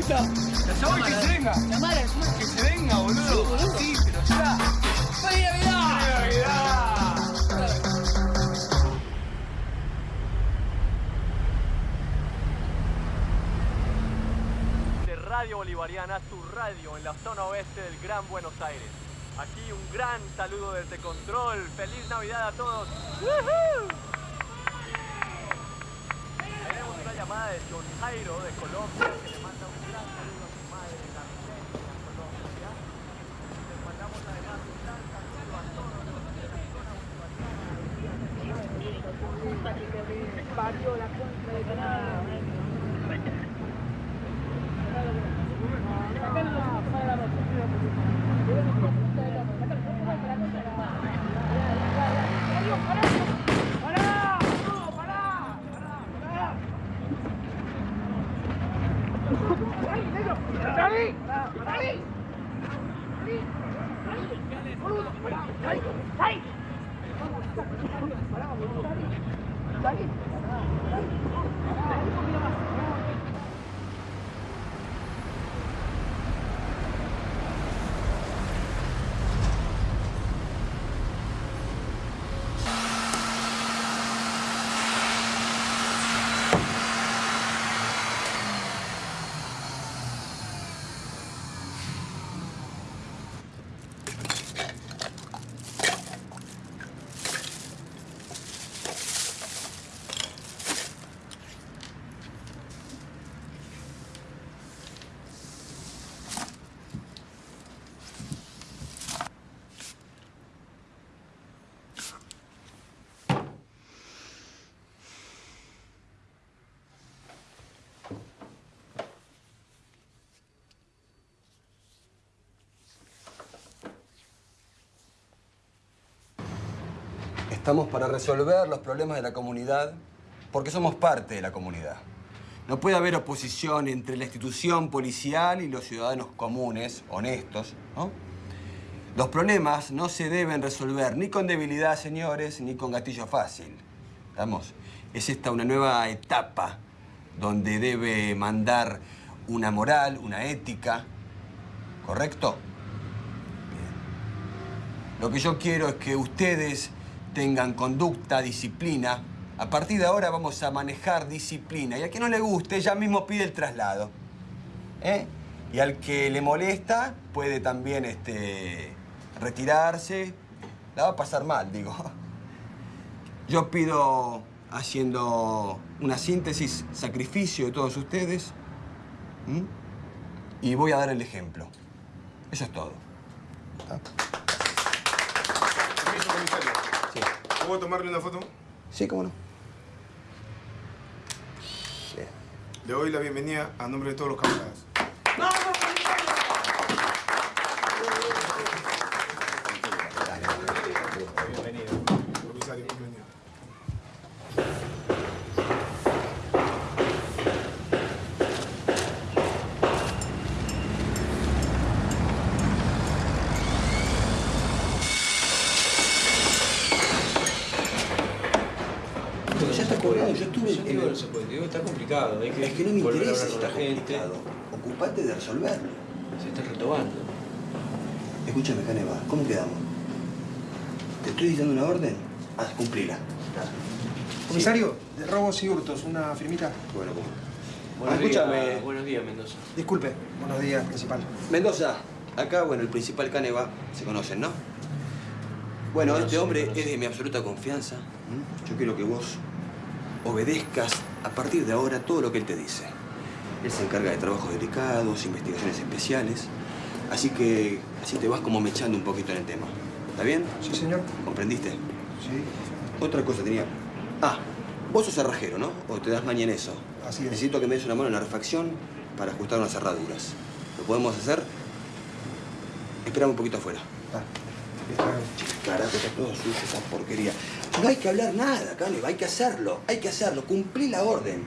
Ahí está. La llamo y que se venga. Llamala, llamala. Que se venga, boludo. Sí, pero ya. ¡Feliz Navidad! ¡Feliz Navidad! de Radio Bolivariana, tu radio en la zona oeste del Gran Buenos Aires. Aquí un gran saludo desde Control. ¡Feliz Navidad a todos! ¡Woohoo! Tenemos una llamada de John Jairo de Colombia Estamos para resolver los problemas de la comunidad porque somos parte de la comunidad. No puede haber oposición entre la institución policial y los ciudadanos comunes, honestos, ¿no? Los problemas no se deben resolver ni con debilidad, señores, ni con gatillo fácil. ¿Estamos? Es esta una nueva etapa donde debe mandar una moral, una ética, ¿correcto? Bien. Lo que yo quiero es que ustedes tengan conducta, disciplina. A partir de ahora vamos a manejar disciplina. Y al que no le guste, ya mismo pide el traslado. ¿Eh? Y al que le molesta, puede también este, retirarse. La va a pasar mal, digo. Yo pido, haciendo una síntesis, sacrificio de todos ustedes. Y voy a dar el ejemplo. Eso es todo. Permiso, comisario. Sí. ¿Puedo tomarle una foto? Sí, cómo no. Le doy la bienvenida a nombre de todos los camaradas. Bienvenido. Comisario, bienvenido. Pero ya está colgado, yo estuve... Yo digo, no se puede, digo, está complicado. Hay que, Es que no me interesa si está la gente. complicado. Ocupate de resolverlo. Se está retomando. Escúchame, Caneva, ¿cómo quedamos? ¿Te estoy diciendo una orden? Haz, cumplila. Comisario, de robos y hurtos, una firmita. Bueno, ¿cómo? Buenos Ah, escúchame. días, buenos días, Mendoza. Disculpe. Buenos días, principal. Mendoza, acá, bueno, el principal Caneva, se conocen, ¿no? Bueno, Bueno, este sí, hombre es de mi absoluta confianza. Yo quiero que vos obedezcas a partir de ahora todo lo que él te dice. Él se encarga de trabajos delicados, investigaciones especiales. Así que así te vas como mechando un poquito en el tema. ¿Está bien? Sí, señor. ¿Comprendiste? Sí. Otra cosa tenía. Ah, vos sos cerrajero, ¿no? ¿O te das maña en eso? Así es. Necesito que me des una mano en la refacción para ajustar unas cerraduras. ¿Lo podemos hacer? Esperame un poquito afuera. Carajo, está todo sucio esa porquería. No hay que hablar nada, Caleb, hay que hacerlo, hay que hacerlo, cumplí la orden.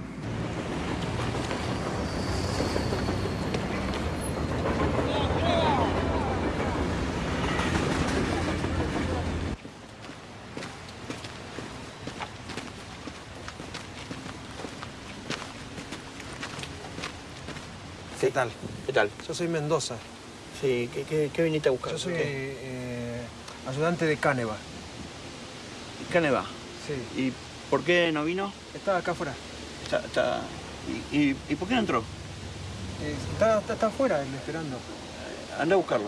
¿Qué tal? ¿Qué tal? Yo soy Mendoza. Sí, ¿qué, viniste a buscar? Yo soy eh, eh, ayudante de Caneva. Caneva. Sí. ¿Y por qué no vino? Está acá afuera. Está, está- ¿Y, y, y por qué no entró? Eh, está, está, está afuera, él, esperando. Anda a buscarlo.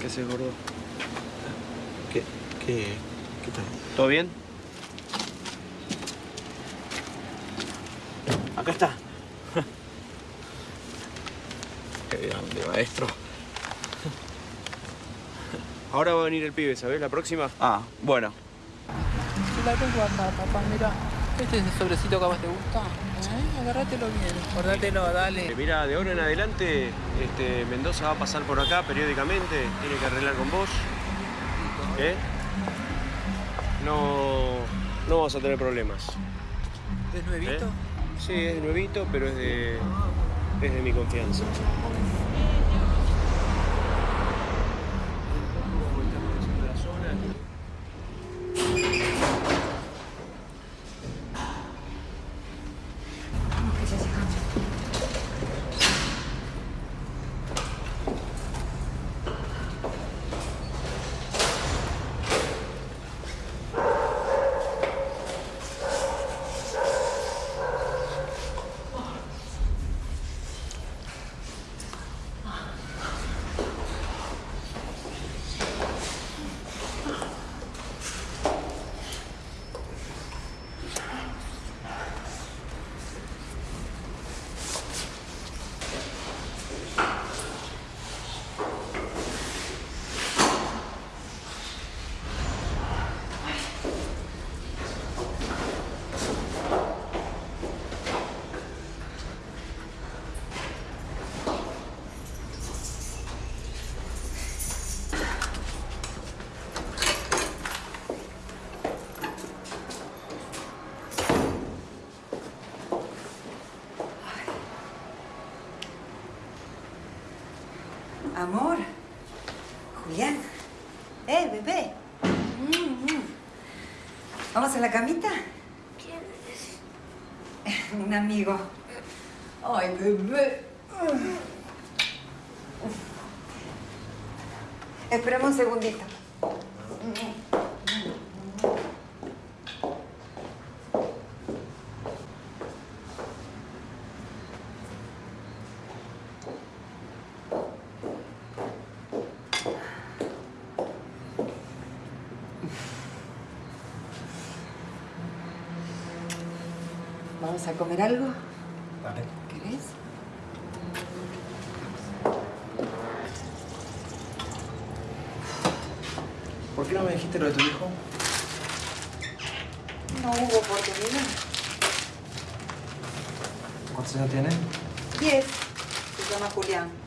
¿Qué haces, gordo? ¿Qué, qué, qué tal? ¿Todo bien? Acá está. Qué grande, maestro. Ahora va a venir el pibe, ¿sabés? La próxima. Ah, bueno. La tengo acá, papá, mira. Este es el sobrecito que vos te gusta. ¿Eh? Agárratelo bien. Guardátelo, dale. Eh, Mira, de ahora en adelante, este, Mendoza va a pasar por acá periódicamente, tiene que arreglar con vos. ¿Eh? No, no vamos a tener problemas. ¿Es nuevito? ¿Eh? Sí, es nuevito, pero es de, es de mi confianza. Amor. Julián. Eh, bebé. Mm, mm. ¿Vamos a la camita? ¿Quién es? Un amigo. Ay, bebé. Esperemos un segundito. ¿Vamos a comer algo? Vale. ¿Querés? ¿Por qué no me dijiste lo de tu hijo? No hubo oportunidad. ¿Cuántos años tiene? Diez. Se llama Julián.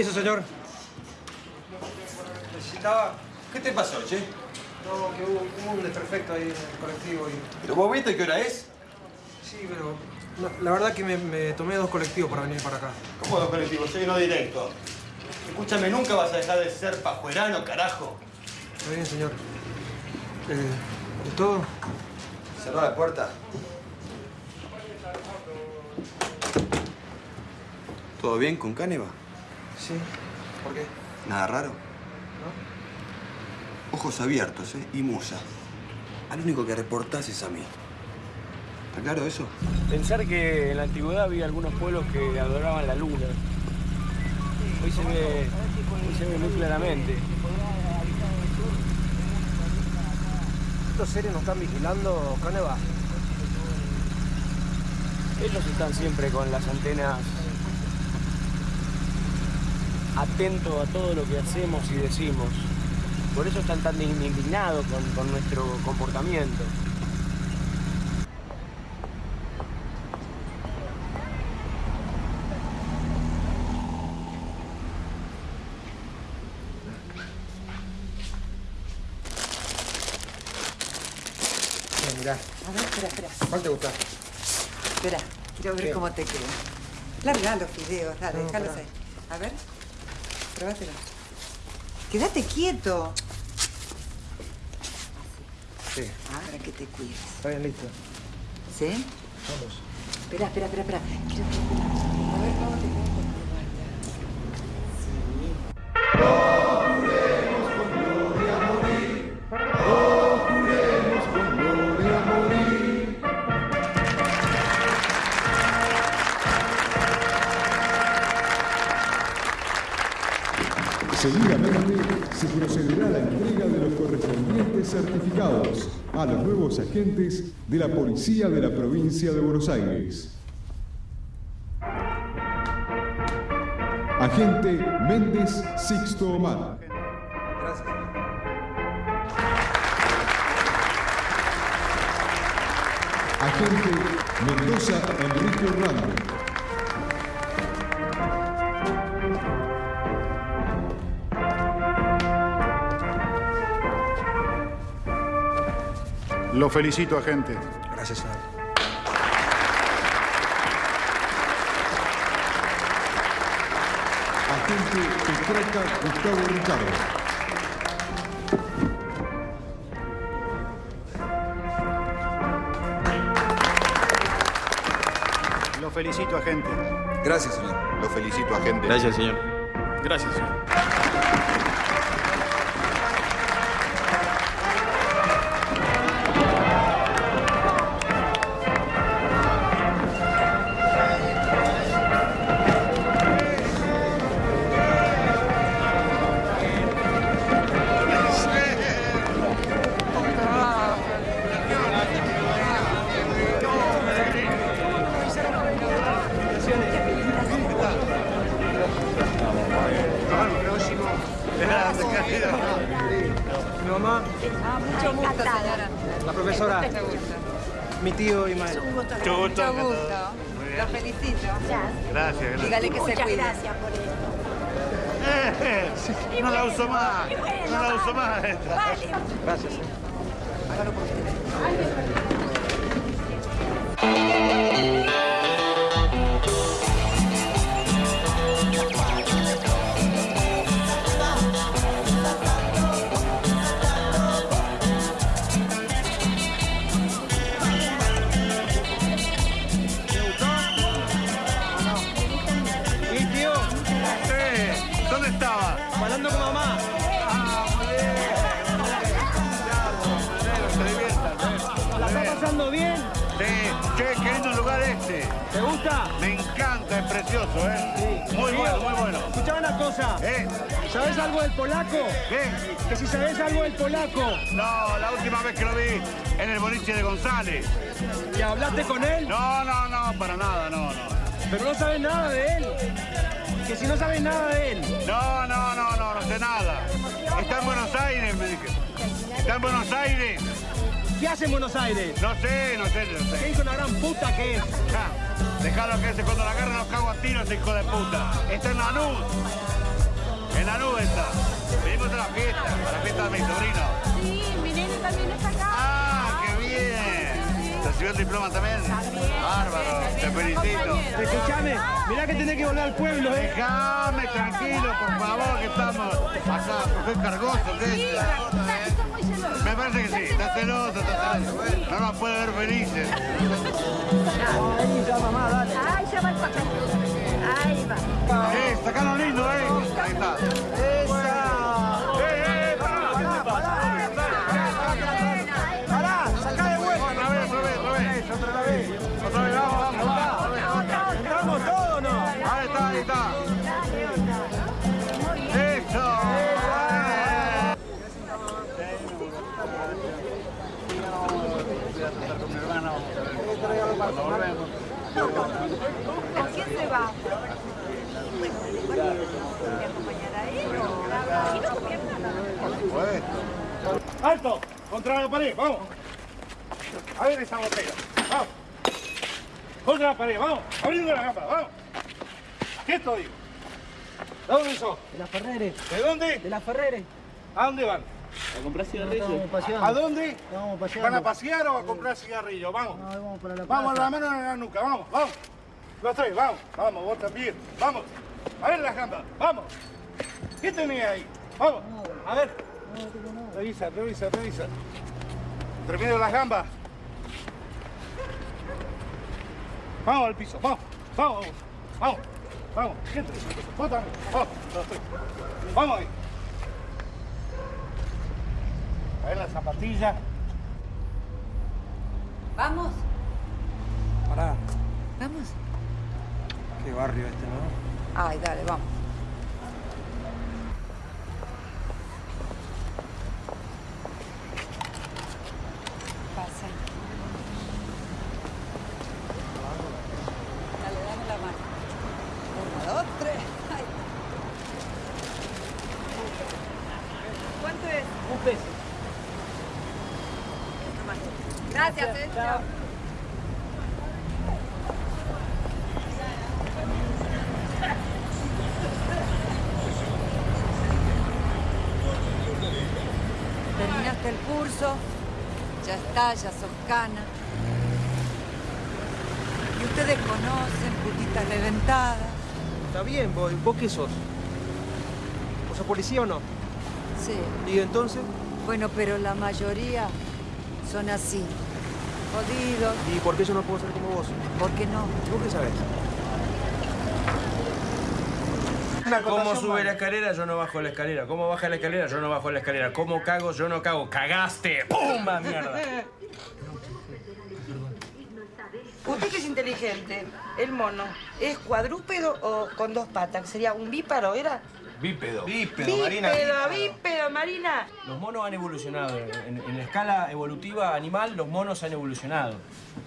Permiso, señor. Necesitaba... ¿Qué te pasó, che? No, que hubo, hubo un desperfecto ahí en el colectivo y... ¿Pero vos viste qué hora es? Sí, pero... no, la verdad que me, me tomé dos colectivos para venir para acá. ¿Cómo dos colectivos? Soy uno directo. Escúchame, nunca vas a dejar de ser pajuerano, carajo. Está bien, señor. Eh, ¿Es todo? Cerrá la puerta. ¿Todo bien con Caneva? Sí. ¿Por qué? ¿Nada raro? Ojos abiertos, ¿eh? Y musa. Al único que reportás es a mí. ¿Está claro eso? Pensar que en la antigüedad había algunos pueblos que adoraban la luna. Hoy se ve, hoy se ve muy claramente. ¿Estos seres nos están vigilando, Caneva? Ellos están siempre con las antenas atento a todo lo que hacemos y decimos. Por eso están tan indignados con, con nuestro comportamiento. Mirá. A ver, espera, espera. ¿Cuál te gusta? Espera, quiero ver cómo te queda. Larga los fideos, dale, no, ahí. A ver probátelo. Quédate quieto. Sí. Ah, para que te cuides. Está bien, listo. ¿Sí? Vamos. Espera, espera, espera, espera. Quiero A certificados a los nuevos agentes de la Policía de la Provincia de Buenos Aires. Agente Méndez Sixto Omar. Agente Mendoza Enrique Orlando. Lo felicito, agente. Gracias, señor. Agente Petraca Gustavo Ricardo. Lo felicito, agente. Gracias, señor. Lo felicito, agente. Gracias, señor. Gracias, señor. Hace en Buenos Aires? No sé, no sé, no ¿Qué sé. hijo una gran puta que es? Ja, Dejalo que ese cuando la agarren los cago a tiros, hijo de puta. Está en Lanús. En Lanús está. Venimos a la fiesta, a la fiesta de mi sobrino. Sí, mi nene también está acá. ¡Ah, qué bien! ¿Recibió el diploma también? Bárbaro, te felicito. Escuchame, mirá que tenés que volver al pueblo, ¿eh? Déjame tranquilo, por favor, que estamos acá, porque soy cargoso, ¿qué? Me parece que sí, está celoso, está celoso. No nos puede ver felices. Ahí ya, mamá, dale. Ay, ya va el papel. Ahí va. Eh, sacalo lindo, eh. Ahí está. ¡Esa! ¡Eh, eh. ¡Sacá de vuelta! Otra vez, otra vez, otra vez. Otra vez. Otra vez, vamos, vamos, vamos. ¿Entramos todos no? Ahí está, ahí está. ¿Con quién se va? ¡Alto! ¡Contra la pared! ¡Vamos! A ver esa botella. ¡Vamos! ¡Contra la pared! ¡Vamos! ¡Abriendo la gamba! ¡Vamos! Quieto, digo. ¿De dónde sos? De la Ferrere. ¿De dónde? De la Ferrere. ¿A dónde van? ¿A comprar cigarrillos? ¿A dónde? Vamos paseando. ¿Van a pasear o a comprar cigarrillos? Vamos. vamos para la Vamos, plaza. la mano en la nuca, vamos, vamos. Los tres, vamos, vamos, vos también, vamos. A ver las gambas, vamos. ¿Qué tenés ahí? Vamos, a ver. Revisa, revisa, revisa. Termino las gambas. Vamos al piso, vamos, vamos, vamos, vamos. Gente, vos también, vamos, los tres. Vamos ahí. A ver las zapatillas. ¿Vamos? Pará, ¿Vamos? qué barrio este, ¿no? Ay, dale, vamos. Pasa. Dale, dame la mano. Uno, dos, tres. Ay. ¿Cuánto es? Un peso. Gracias, eh. Chao. Terminaste el curso, ya está, ya sos cana. Y ustedes conocen, putitas reventadas. Está bien, vos, ¿vos qué sos? ¿Vos sos policía o no? Sí. ¿Y entonces? Bueno, pero la mayoría son así. Jodidos. ¿Y por qué yo no puedo ser como vos? ¿Por qué no? ¿Vos qué sabés? ¿Cómo sube la escalera? Yo no bajo la escalera. ¿Cómo baja la escalera? Yo no bajo la escalera. ¿Cómo cago? Yo no cago. ¡Cagaste! ¡Pumba, mierda! Usted que es inteligente, el mono, ¿es cuadrúpedo o con dos patas? ¿Sería un bíparo, era? Bípedo. Bípedo, bípedo, Marina. Los monos han evolucionado. En, en la escala evolutiva animal, los monos han evolucionado.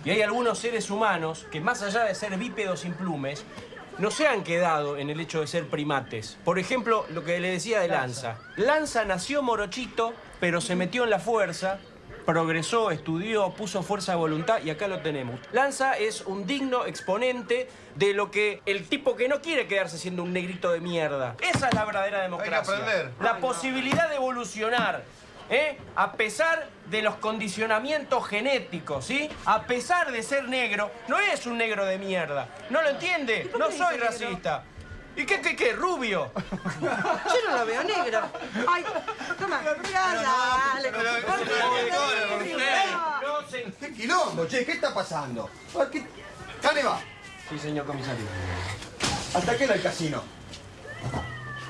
Y hay algunos seres humanos que, más allá de ser bípedos sin plumes, no se han quedado en el hecho de ser primates. Por ejemplo, lo que le decía de Lanza. Lanza nació morochito, pero se metió en la fuerza, progresó, estudió, puso fuerza de voluntad y acá lo tenemos. Lanza es un digno exponente de lo que el tipo que no quiere quedarse siendo un negrito de mierda. Esa es la verdadera democracia. aprender. La posibilidad de evolucionar. ¿eh? A pesar de los condicionamientos genéticos, ¿sí? A pesar de ser negro, no es un negro de mierda. ¿No lo entiende? No soy racista. ¿Y qué, qué, qué? ¿Rubio? Yo no la veo negra. Ay, toma, dale. ¿Qué quilombo, che? ¿Qué está pasando? ¿Qué? ¿Dónde va? Sí, señor comisario. ¿Hasta qué era el casino?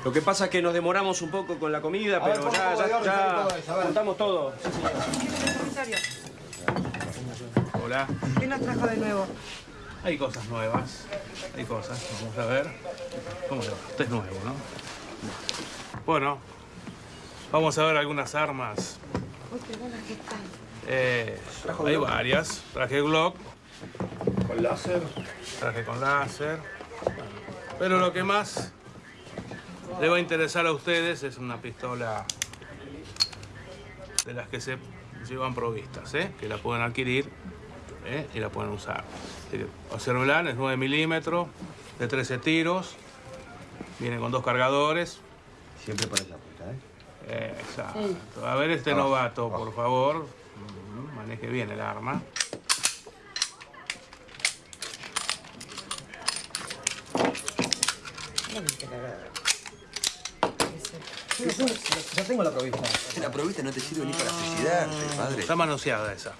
Lo que pasa es que nos demoramos un poco con la comida, A pero ¿cómo ya, ya, ya a todo eso? Sí, señor. Comisario, Hola. ¿qué nos trajo de nuevo? Hay cosas nuevas. Hay cosas. Vamos a ver. ¿Cómo le va? Usted es nuevo, ¿no? Bueno, vamos a ver algunas armas. Eh, hay varias. Traje Glock. Con láser. Traje con láser. Pero lo que más le va a interesar a ustedes es una pistola de las que se llevan provistas, ¿eh? que la pueden adquirir ¿eh? y la pueden usar. Que, Observenla, es 9 milímetros, de 13 tiros, viene con dos cargadores. Siempre para esa puta, ¿eh? Exacto. A ver este Abajo, novato, por favor. Ujú, Maneje bien el arma. Ya tengo la provista. La provista no te sirve ni para suicidarte, padre. Está manoseada esa.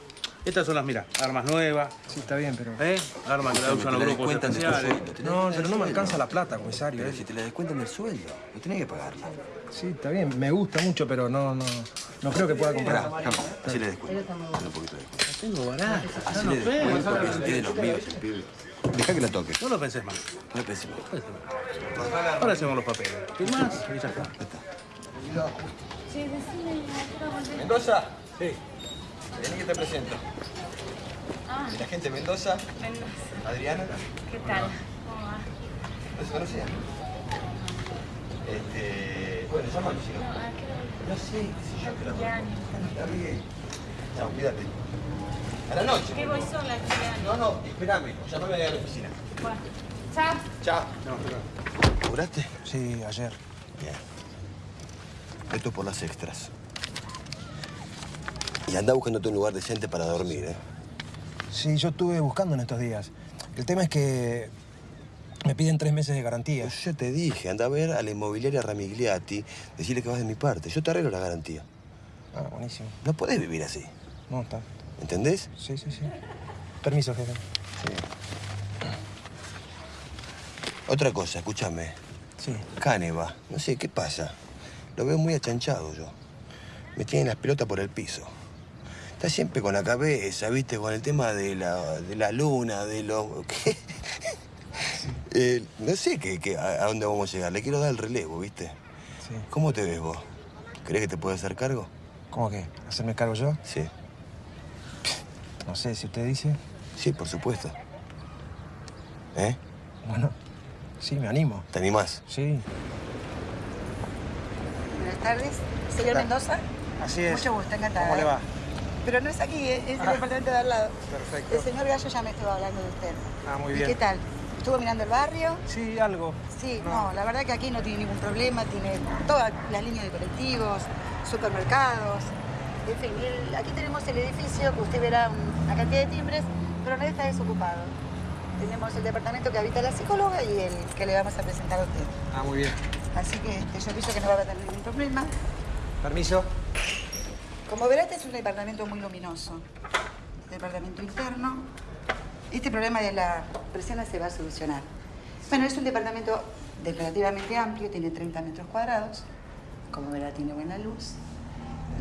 Estas son las, mira, armas nuevas. Sí, está bien, pero... ¿Eh? Armas que la usan los grupos especiales. No, pero no me alcanza la plata, comisario. Pero ¿eh? si te la descuentan del sueldo, no tenés que pagarla. Sí, está bien. Me gusta mucho, pero no, no, no creo que pueda comprar. así le descuento. Un poquito de descuento. Tengo barato. Así le descuento que si tiene los míos el pibe. Deja que la toque. No lo pensés más. No le pensé más. Ahora hacemos los papeles. ¿Firmás? Y ya está. Sí, decime. ¿Mendoza? Sí. Vení que te presento. Ah, La gente de Mendoza, Mendoza. Adriana. ¿Qué tal? ¿Cómo va? ¿No se conocían? Este... Bueno, llámalo si no. No, ¿a qué hora? No sé, qué sé yo, que la bien. Chao, cuídate. A la noche. Que voy sola. No, no, espérame. Llámame ahí a la oficina. Bueno, chao. Chao. ¿Cobraste? Sí, ayer. Bien. Esto es por las extras. Y anda buscándote un lugar decente para dormir, ¿eh? Sí, yo estuve buscando en estos días. El tema es que me piden tres meses de garantía. Pues yo te dije, anda a ver a la inmobiliaria Ramigliati, decirle que vas de mi parte. Yo te arreglo la garantía. Ah, buenísimo. No podés vivir así. No, está. ¿Entendés? Sí, sí, sí. Permiso, jefe. Otra cosa, escúchame. Sí. Caneva, no sé, ¿qué pasa? Lo veo muy achanchado yo. Me tienen las pelotas por el piso. Está siempre con la cabeza, ¿viste? Con el tema de la, de la luna, de lo... ¿qué? Eh, no sé qué, qué- a, a dónde vamos a llegar. Le quiero dar el relevo, ¿viste? Sí. ¿Cómo te ves vos? ¿Crees que te puedo hacer cargo? ¿Cómo que? ¿Hacerme cargo yo? Sí. No sé, si usted dice. Sí, por supuesto. ¿Eh? Bueno, sí, me animo. ¿Te animás? Sí. Buenas tardes. Señor Mendoza. Así es. Mucho gusto, encantada. ¿Cómo le va? Pero no es aquí, es es el Ah. departamento de al lado. Perfecto. El señor Gallo ya me estuvo hablando de usted. Ah, muy ¿Y bien. qué tal? ¿Estuvo mirando el barrio? Sí, algo. Sí, no. la verdad que aquí no tiene ningún problema, tiene todas las líneas de colectivos, supermercados, en fin, el- aquí tenemos el edificio que usted verá un- una cantidad de timbres, pero no está desocupado. Tenemos el departamento que habita la psicóloga y el que le vamos a presentar a usted. Ah, muy bien. Así que este, yo pienso que no va a tener ningún problema. Permiso. Como verá, este es un departamento muy luminoso. Departamento interno. Este problema de la presión se va a solucionar. Bueno, es un departamento de relativamente amplio, tiene 30 metros cuadrados. Como verá, tiene buena luz.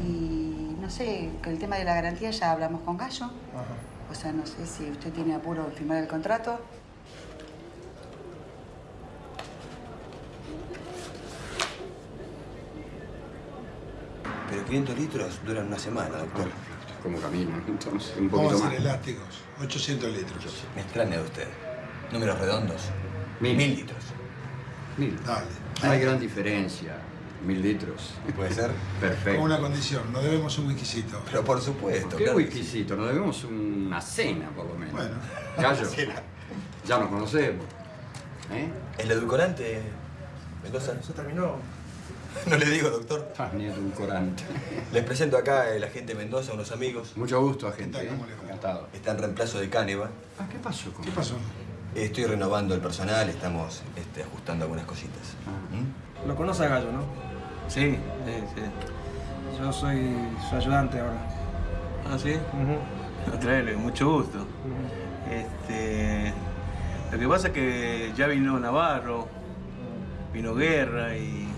Y no sé, con el tema de la garantía ya hablamos con Gallo. O sea, no sé si usted tiene apuro en firmar el contrato. Pero 500 litros duran una semana, doctor. ¿Cómo camino? Entonces, un Vamos poquito a más. hacer elásticos, 800 litros. Me extraña de usted. Números redondos. Mil. Mil litros. Mil. Dale. No hay gran diferencia. Mil litros. ¿Puede ser? Perfecto. Con una condición, nos debemos un whiskycito. Pero por supuesto. ¿Qué claro whiskycito? Nos debemos una cena, por lo menos. Bueno. Gallo, Cena. ya nos conocemos. ¿Eh? ¿El edulcorante, Mendoza? ¿Se terminó? No le digo, doctor. Ah, ni edulcorante. Les presento acá el agente Mendoza, unos amigos. Mucho gusto, agente. ¿eh? Encantado. Está en reemplazo de Caneva. Ah, ¿qué pasó con ¿Qué pasó? Estoy renovando el personal, estamos este, ajustando algunas cositas. ¿Mm? Lo conoce a Gallo, ¿no? Sí, sí, sí. Yo soy su ayudante ahora. ¿Ah, sí? Traele, mucho gusto. Este, lo que pasa es que ya vino Navarro, vino Guerra y,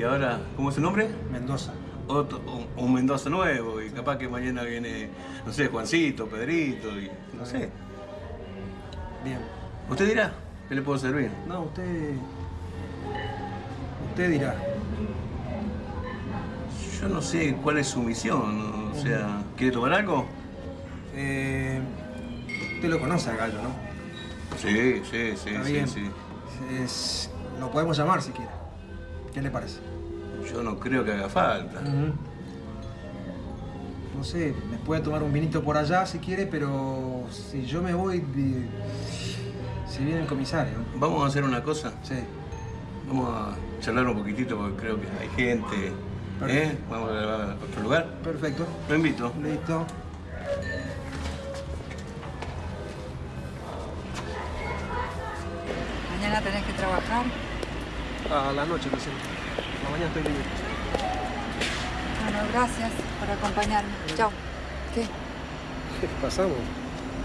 y ahora, ¿cómo es su nombre? Mendoza. Otro, un, Mendoza nuevo y capaz que mañana viene, no sé, Juancito, Pedrito y no sé. Bien. ¿Usted dirá qué le puedo servir? No, usted. Usted dirá. Yo no sé cuál es su misión, o sea, ¿quiere tomar algo? Eh, usted lo conoce a Gallo, ¿no? Sí, sí, sí, Está sí, bien. sí. Es- lo podemos llamar si quiere. ¿Qué le parece? Yo no creo que haga falta. No sé, me puede tomar un vinito por allá si quiere, pero si yo me voy, si viene el comisario. Vamos a hacer una cosa. Sí. Vamos a charlar un poquitito porque creo que hay gente. ¿Eh? Perfecto. Vamos a otro lugar. Perfecto. Lo invito. Listo. Mañana tenés que trabajar. A la noche, recién. La mañana estoy libre. Bueno, gracias por acompañarme. Chao. ¿Qué? ¿Qué pasamos?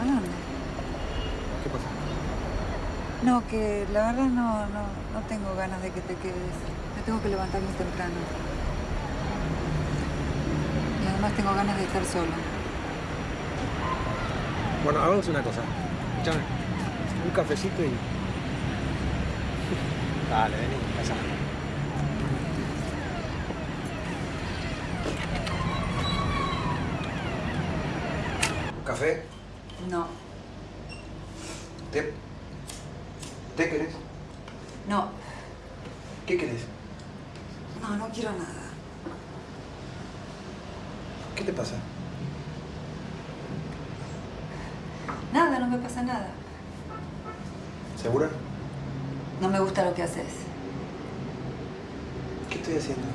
¿A dónde? ¿Qué pasa? No, que la verdad no, no, no tengo ganas de que te quedes. Me tengo que levantar muy temprano. Y además tengo ganas de estar sola. Bueno, hagamos una cosa. Escuchame. Un cafecito y. Dale, vení, pasa. ¿Café? No, ¿Té? ¿Té querés? no, ¿Qué querés? no, no quiero nada. ¿Qué te pasa? Nada, no me pasa nada. ¿Segura? No me gusta lo que haces. ¿Qué estoy haciendo?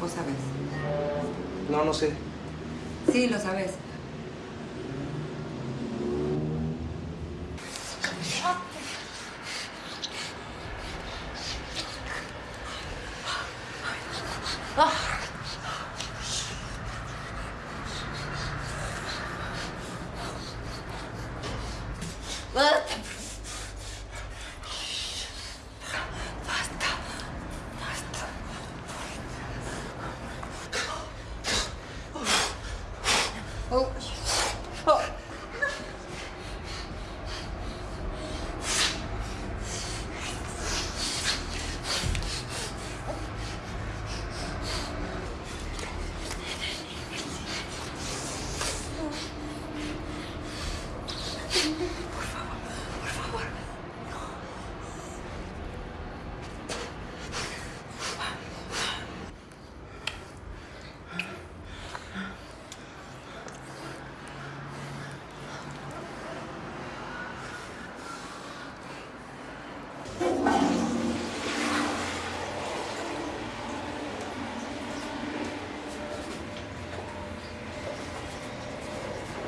Vos sabés. No, no sé. Sí, lo sabes.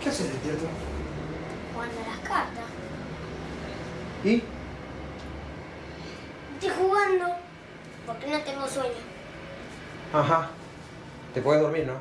¿Qué haces despierto? Jugando las cartas. ¿Y? Estoy jugando porque no tengo sueño. Ajá. Te puedes dormir, ¿no?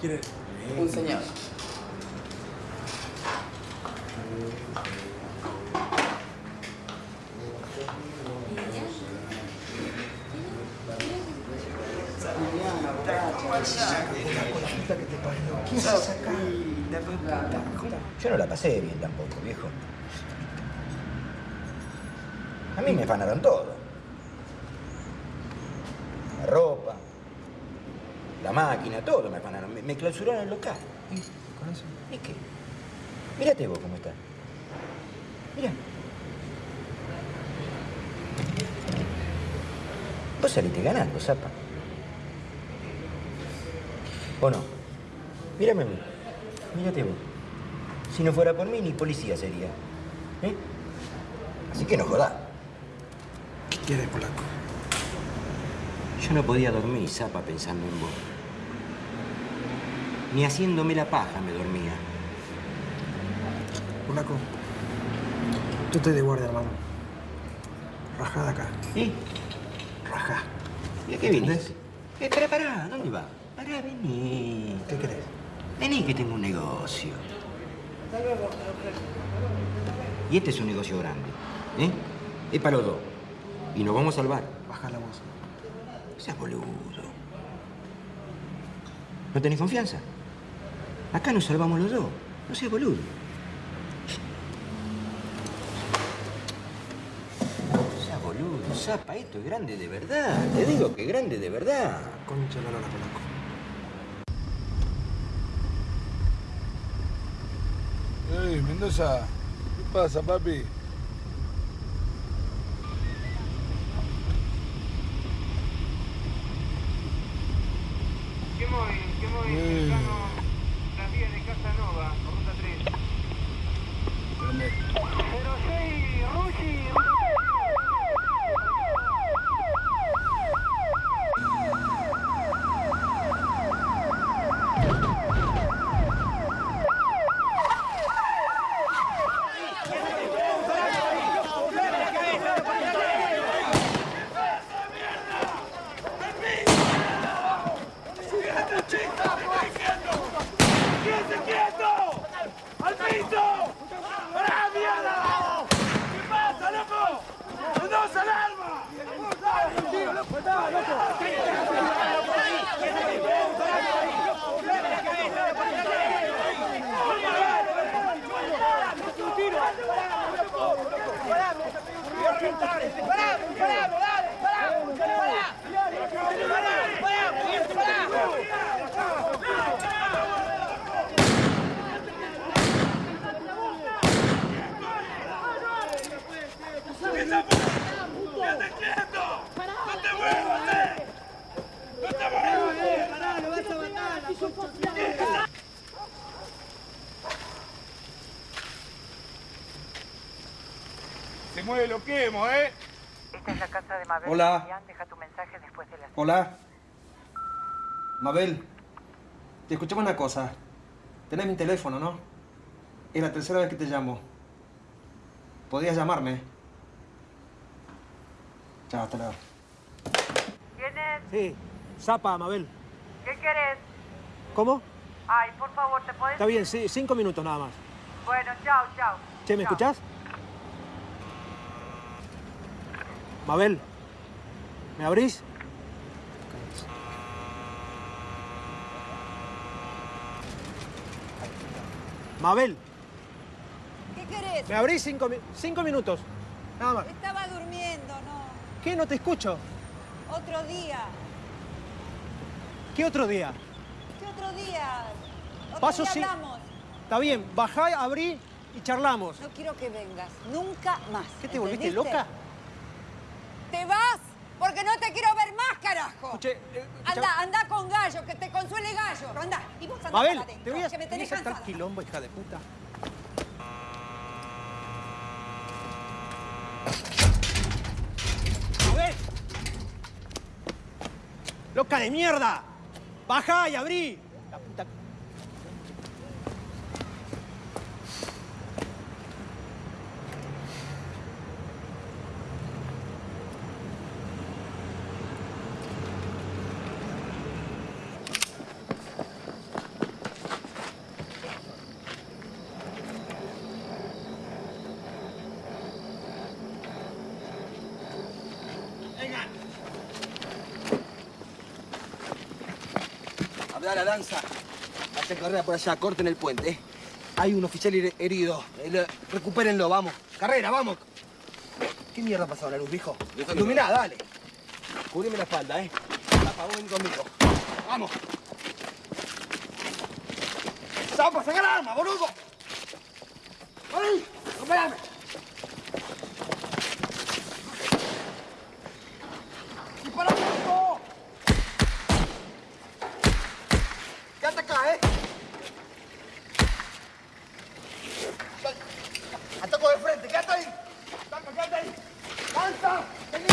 ¿Quién es? Un señor. Yo no la pasé bien tampoco, viejo. A mí me afanaron todo. La ropa, la máquina, todo me afanaron. Me, clausuraron el local. ¿Y con eso? ¿Y qué? Mírate vos cómo estás. Mira. Vos saliste ganando, zapa. ¿O no? Mírame a mí. Mírate vos. Si no fuera por mí, ni policía sería. ¿Eh? Así que no jodás. ¿Qué quieres, polaco? Yo no podía dormir, zapa, pensando en vos. Ni haciéndome la paja me dormía. Polaco. Tú te de guardia, hermano. Rajá de acá. ¿Y? Rajá. ¿Y a qué viniste? Eh, pará, pará, ¿dónde va? Pará, vení. ¿Qué querés? Vení que tengo un negocio. Y este es un negocio grande. ¿Eh? Es para los dos. Y nos vamos a salvar. Baja la voz. Seas boludo. ¿No tenés confianza? Acá nos salvamos los dos. No seas boludo. Seas boludo, zapa, esto es grande de verdad. Te digo que es grande de verdad. Concha la lora, polaco. Ey, Mendoza, ¿qué pasa, papi? ¿Qué muy? ¿Qué muy? Eh. Las vías de Casa Nova, ruta 3. ¿Dónde? 06, Rushi, ¡Quédate quieto! ¡Al piso! ¡Pará! paramos, dale, paramos, pará. ¡Quédate quieto! ¡No te muevas, eh! ¡No te muevas! Pará, lo vas a matar, la concha Se mueve lo quemo, ¿eh? Esta es la casa de Mabel. Hola. Julián. Deja tu mensaje después de las... Hola. Mabel, te escuchame una cosa. Tenés mi teléfono, ¿no? Es la tercera vez que te llamo. Podías llamarme. Chao, hasta luego. ¿Quién es? Sí, Zapa, Mabel. ¿Qué querés? ¿Cómo? Ay, por favor, ¿te podés...? Está bien, sí, cinco minutos nada más. Bueno, chao, chao. Che, ¿me Chao. escuchás? Mabel, ¿me abrís? Mabel, ¿Qué querés? ¿me abrís cinco, mi- cinco minutos? Nada más. Estaba durmiendo, ¿no? ¿Qué? No te escucho. Otro día. ¿Qué otro día? ¿Qué otro día? Otro Paso día. Está bien, bajá, abrí y charlamos. No quiero que vengas. Nunca más. ¿Qué te volviste loca? ¡Te vas! Porque no te quiero ver más, carajo. Escuche, eh, anda, anda con Gallo, que te consuele Gallo. Anda. Y vos anda Mabel, te voy a, que me tenés cansada. quilombo, hija de puta. ¡Mabel! ¡Loca de mierda! ¡Baja y abrí! La lanza. Hacen carrera por allá, corten el puente. Hay un oficial her- herido. Eh, lo- Recupérenlo, vamos. Carrera, vamos. ¿Qué mierda ha pasado la luz, viejo? Iluminá, dale. Cubrime la espalda, ¿eh? Ven conmigo. Vamos. ¡Zapa, saca el arma, boludo! ¡Dispara, boludo! ¡Quédate acá, eh! ¡Ataco de frente! ¡Quédate ahí! ¡Taca, quédate ahí! ¡Lanza! ¡Vení!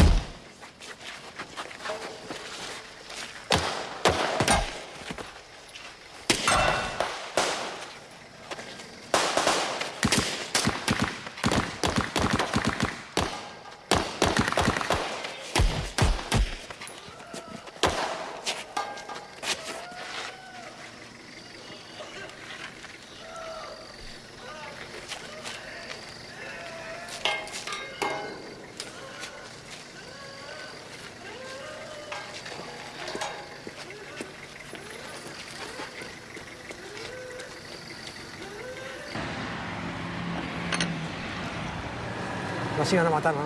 Nos iban a matar, ¿no?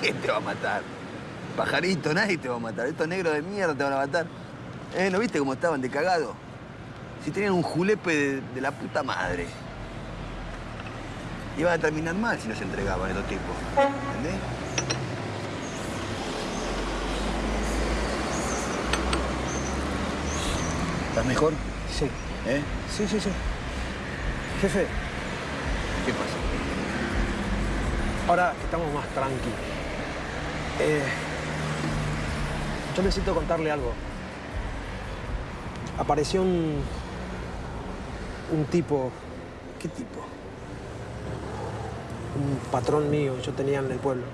¿Quién te va a matar? Pajarito, nadie te va a matar. Estos negros de mierda te van a matar. ¿Eh? ¿No viste cómo estaban de cagado? Si tenían un julepe de, de la puta madre. Iban a terminar mal si no se entregaban estos tipos. ¿Entendés? ¿Estás mejor? Sí. ¿Eh? Sí, sí, sí. Jefe, ¿Qué pasa? Ahora que estamos más tranquilos. Eh, yo necesito contarle algo. Apareció un. un tipo. ¿Qué tipo? Un patrón mío, yo tenía en el pueblo.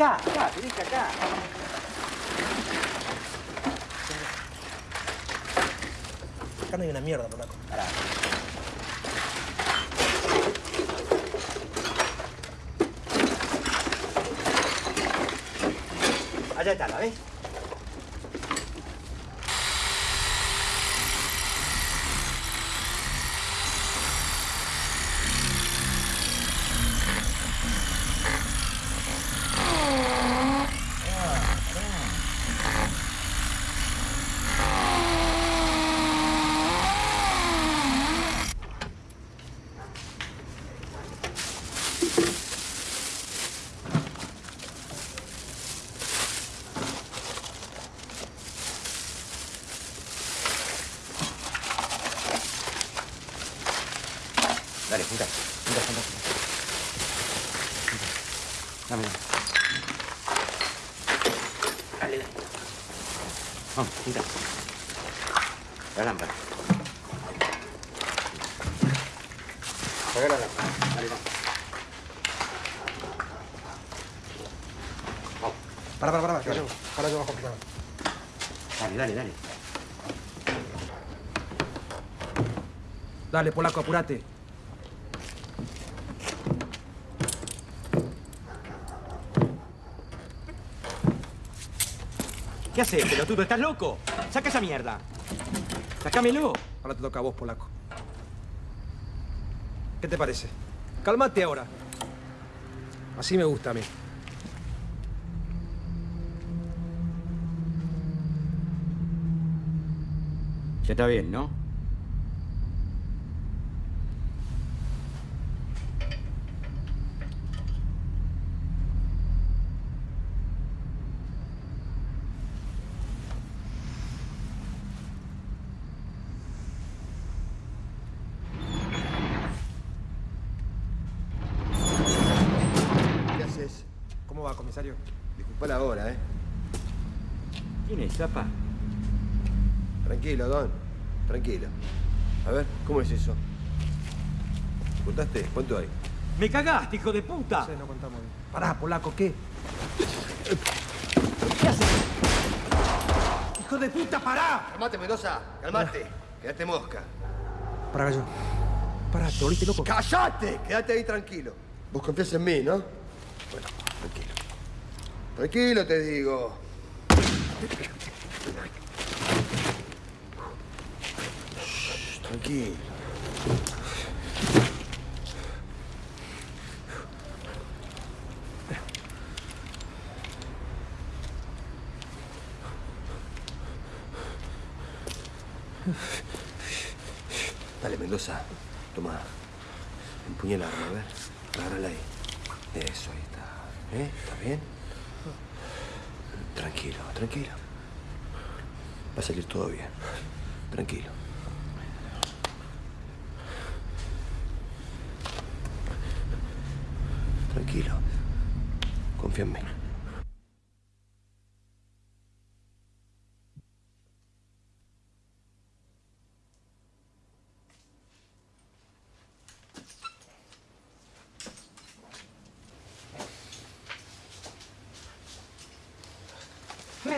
Acá, Dale, polaco, apurate. ¿Qué haces, pelotudo? ¿Estás loco? Saca esa mierda. Sácamelo. Ahora te toca a vos, polaco. ¿Qué te parece? Cálmate ahora. Así me gusta a mí. Ya está bien, ¿no? ¿Qué haces? ¿Cómo va, comisario? Disculpa la hora, ¿eh? ¿Quién es, Zapa? Tranquilo, Don. Tranquilo. A ver, ¿cómo es eso? ¿Contaste? ¿Cuánto hay? ¡Me cagaste, hijo de puta! Sí, no contamos bien. Pará, polaco, ¿qué? ¿Qué haces? ¡Hijo de puta, pará! Calmate, Mendoza. Calmate. Quédate mosca. Pará, gallo. Pará, ¿te volviste loco? ¡Cállate! Quédate ahí tranquilo. Vos confías en mí, ¿no? Bueno, tranquilo. Tranquilo, te digo. Shh, Tranquilo.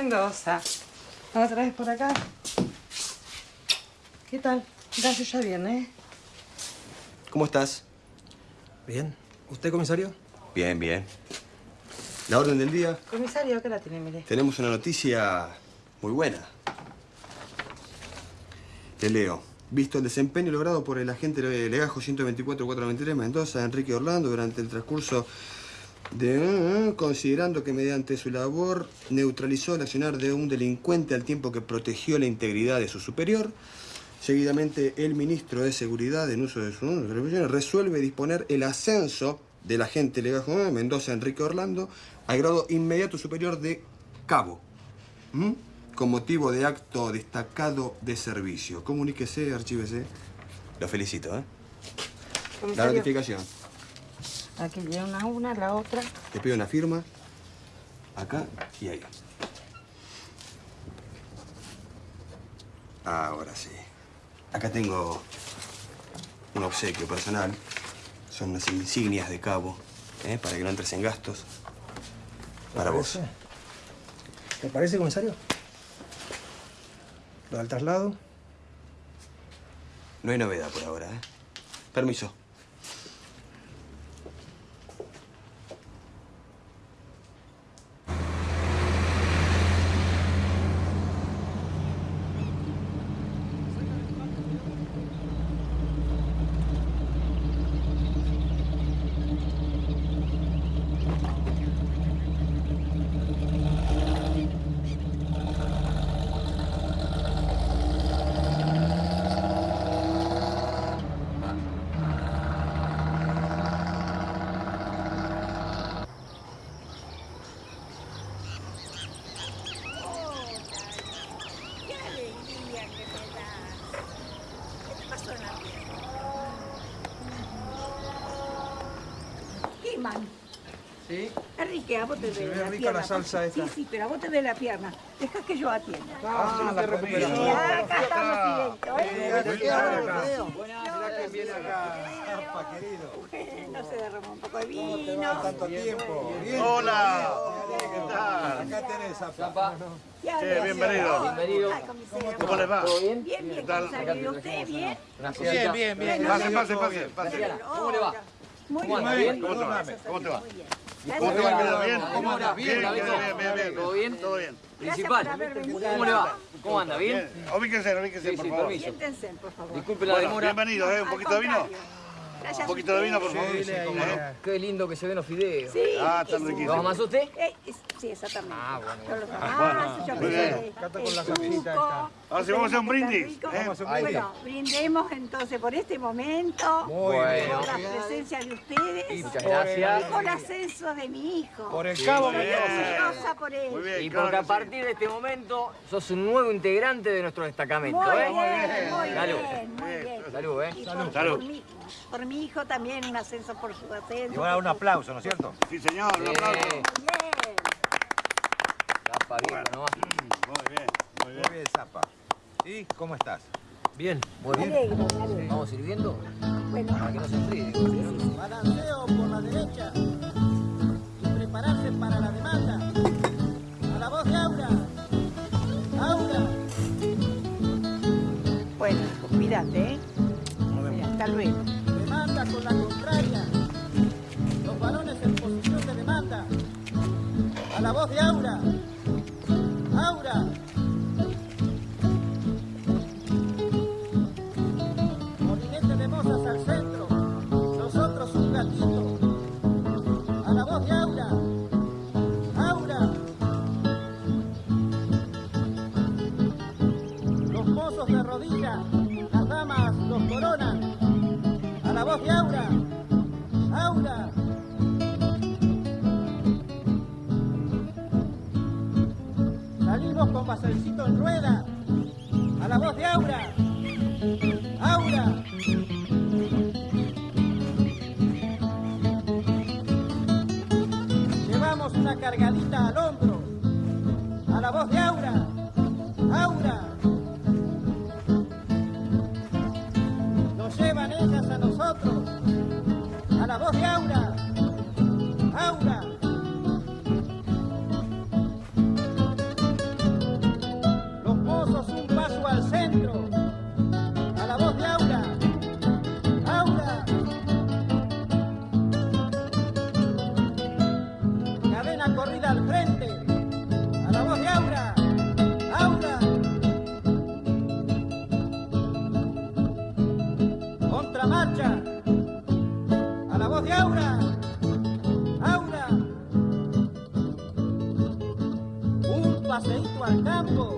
Mendoza. ¿Otra vez por acá? ¿Qué tal? Gracias, ya bien, ¿eh? ¿Cómo estás? Bien. ¿Usted, comisario? Bien, bien. La orden del día. Comisario, ¿qué la tiene, mire? Tenemos una noticia muy buena. Te leo. Visto el desempeño logrado por el agente Legajo 124-423 Mendoza, Enrique Orlando, durante el transcurso de... Considerando que mediante su labor neutralizó el accionar de un delincuente al tiempo que protegió la integridad de su superior, seguidamente el ministro de Seguridad, en uso de sus atribuciones, resuelve disponer el ascenso del agente Legajo Mendoza, Enrique Orlando, al grado inmediato superior de cabo. ¿Mm? con motivo de acto destacado de servicio. Comuníquese, archívese. Lo felicito, ¿eh? La notificación. Aquí viene una una, la otra. Te pido una firma. Acá y ahí. Ahora sí. Acá tengo un obsequio personal. Son unas insignias de cabo, ¿eh? para que no entres en gastos. Para vos. parece? ¿Te parece, comisario? Lo del traslado. No hay novedad por ahora, ¿eh? Permiso. ¡Qué alegría que me das! ¿Qué te pasó en la pierna? ¿Qué, man? Sí. Enrique, a vos te Se duele ve la rica pierna. la salsa esta. Sí, sí, pero a vos te duele la pierna. Deja que yo atienda. Ah, sí, la. Sí, acá estamos directo, ¿eh? Quién viene acá. Querido. No se derramó un poco de vino. Tanto tiempo. Bien. Hola. ¿Qué tal? Acá tenés. Ya Sí, bienvenido. Bienvenido. ¿Cómo les va? ¿Todo bien? Bien, ¿Qué bien, tal? comisario. ¿Y usted bien? Bien, bien, bien. Pase, pase, pase. pase. ¿Cómo le va? Muy bien. ¿Cómo te va? ¿Cómo te va? ¿Cómo te va, ¿Bien? ¿Cómo andas? Bien, Bien, bien, bien, bien, bien, bien. ¿Todo bien? Todo bien. Venido. ¿Cómo le va? ¿Cómo anda? ¿Bien? Ubíquense, ubíquense, por favor. Siéntense, por favor. Disculpe la demora. Bienvenidos, ¿eh? ¿Un poquito de vino? Gracias Un poquito de vino, por favor. Sí, cómo no. Qué lindo que se ven los fideos. Sí. Ah, están riquísimos. ¿Lo amasó usted? Eh, sí, exactamente. Ah, bueno. Yo los Bueno, amaso, yo muy que bien. sé, Cata el con la salsita. Ahora sí, vamos a hacer un brindis, rico. ¿eh? Vamos a hacer un brindis. Bueno, brindemos entonces por este momento. Muy bien. Por la presencia de ustedes. Muchas gracias. Y por el ascenso de mi hijo. Por el Sí, cabo, Soy muy bien. orgullosa por él. Y porque a partir de este momento sos un nuevo integrante de nuestro destacamento, Muy ¿eh? bien, muy Salud. bien, muy bien. Salud, ¿eh? Y por, por mi, por mi hijo también un ascenso por su ascenso. Y ahora un aplauso, ¿no es cierto? Sí, señor, un aplauso. Bien. Zapa, bien, ¿no? Muy bien, muy bien. Muy bien, Zapa. ¿Y cómo estás? Bien. Muy bien. alegro, me alegro. ¿Vamos sirviendo? Bueno. Para que no se enfríe. Balanceo por la derecha y prepararse para la demanda. A la voz de Aura. Aura. Bueno, hijo, cuídate, ¿eh? Mira, hasta luego. Demanda con la contraria. Los varones en posición de demanda. A la voz de Aura. Aura. Mozos de rodilla. Las damas los coronan. A la voz de Aura. Aura. Salimos con Baselcito en rueda. A la voz de Aura. Aura. Llevamos una cargadita al hombro. A la voz de Aura. Aura. A nosotros. A la voz de Aura. Aura. Aura. Aura. Un paseíto al campo.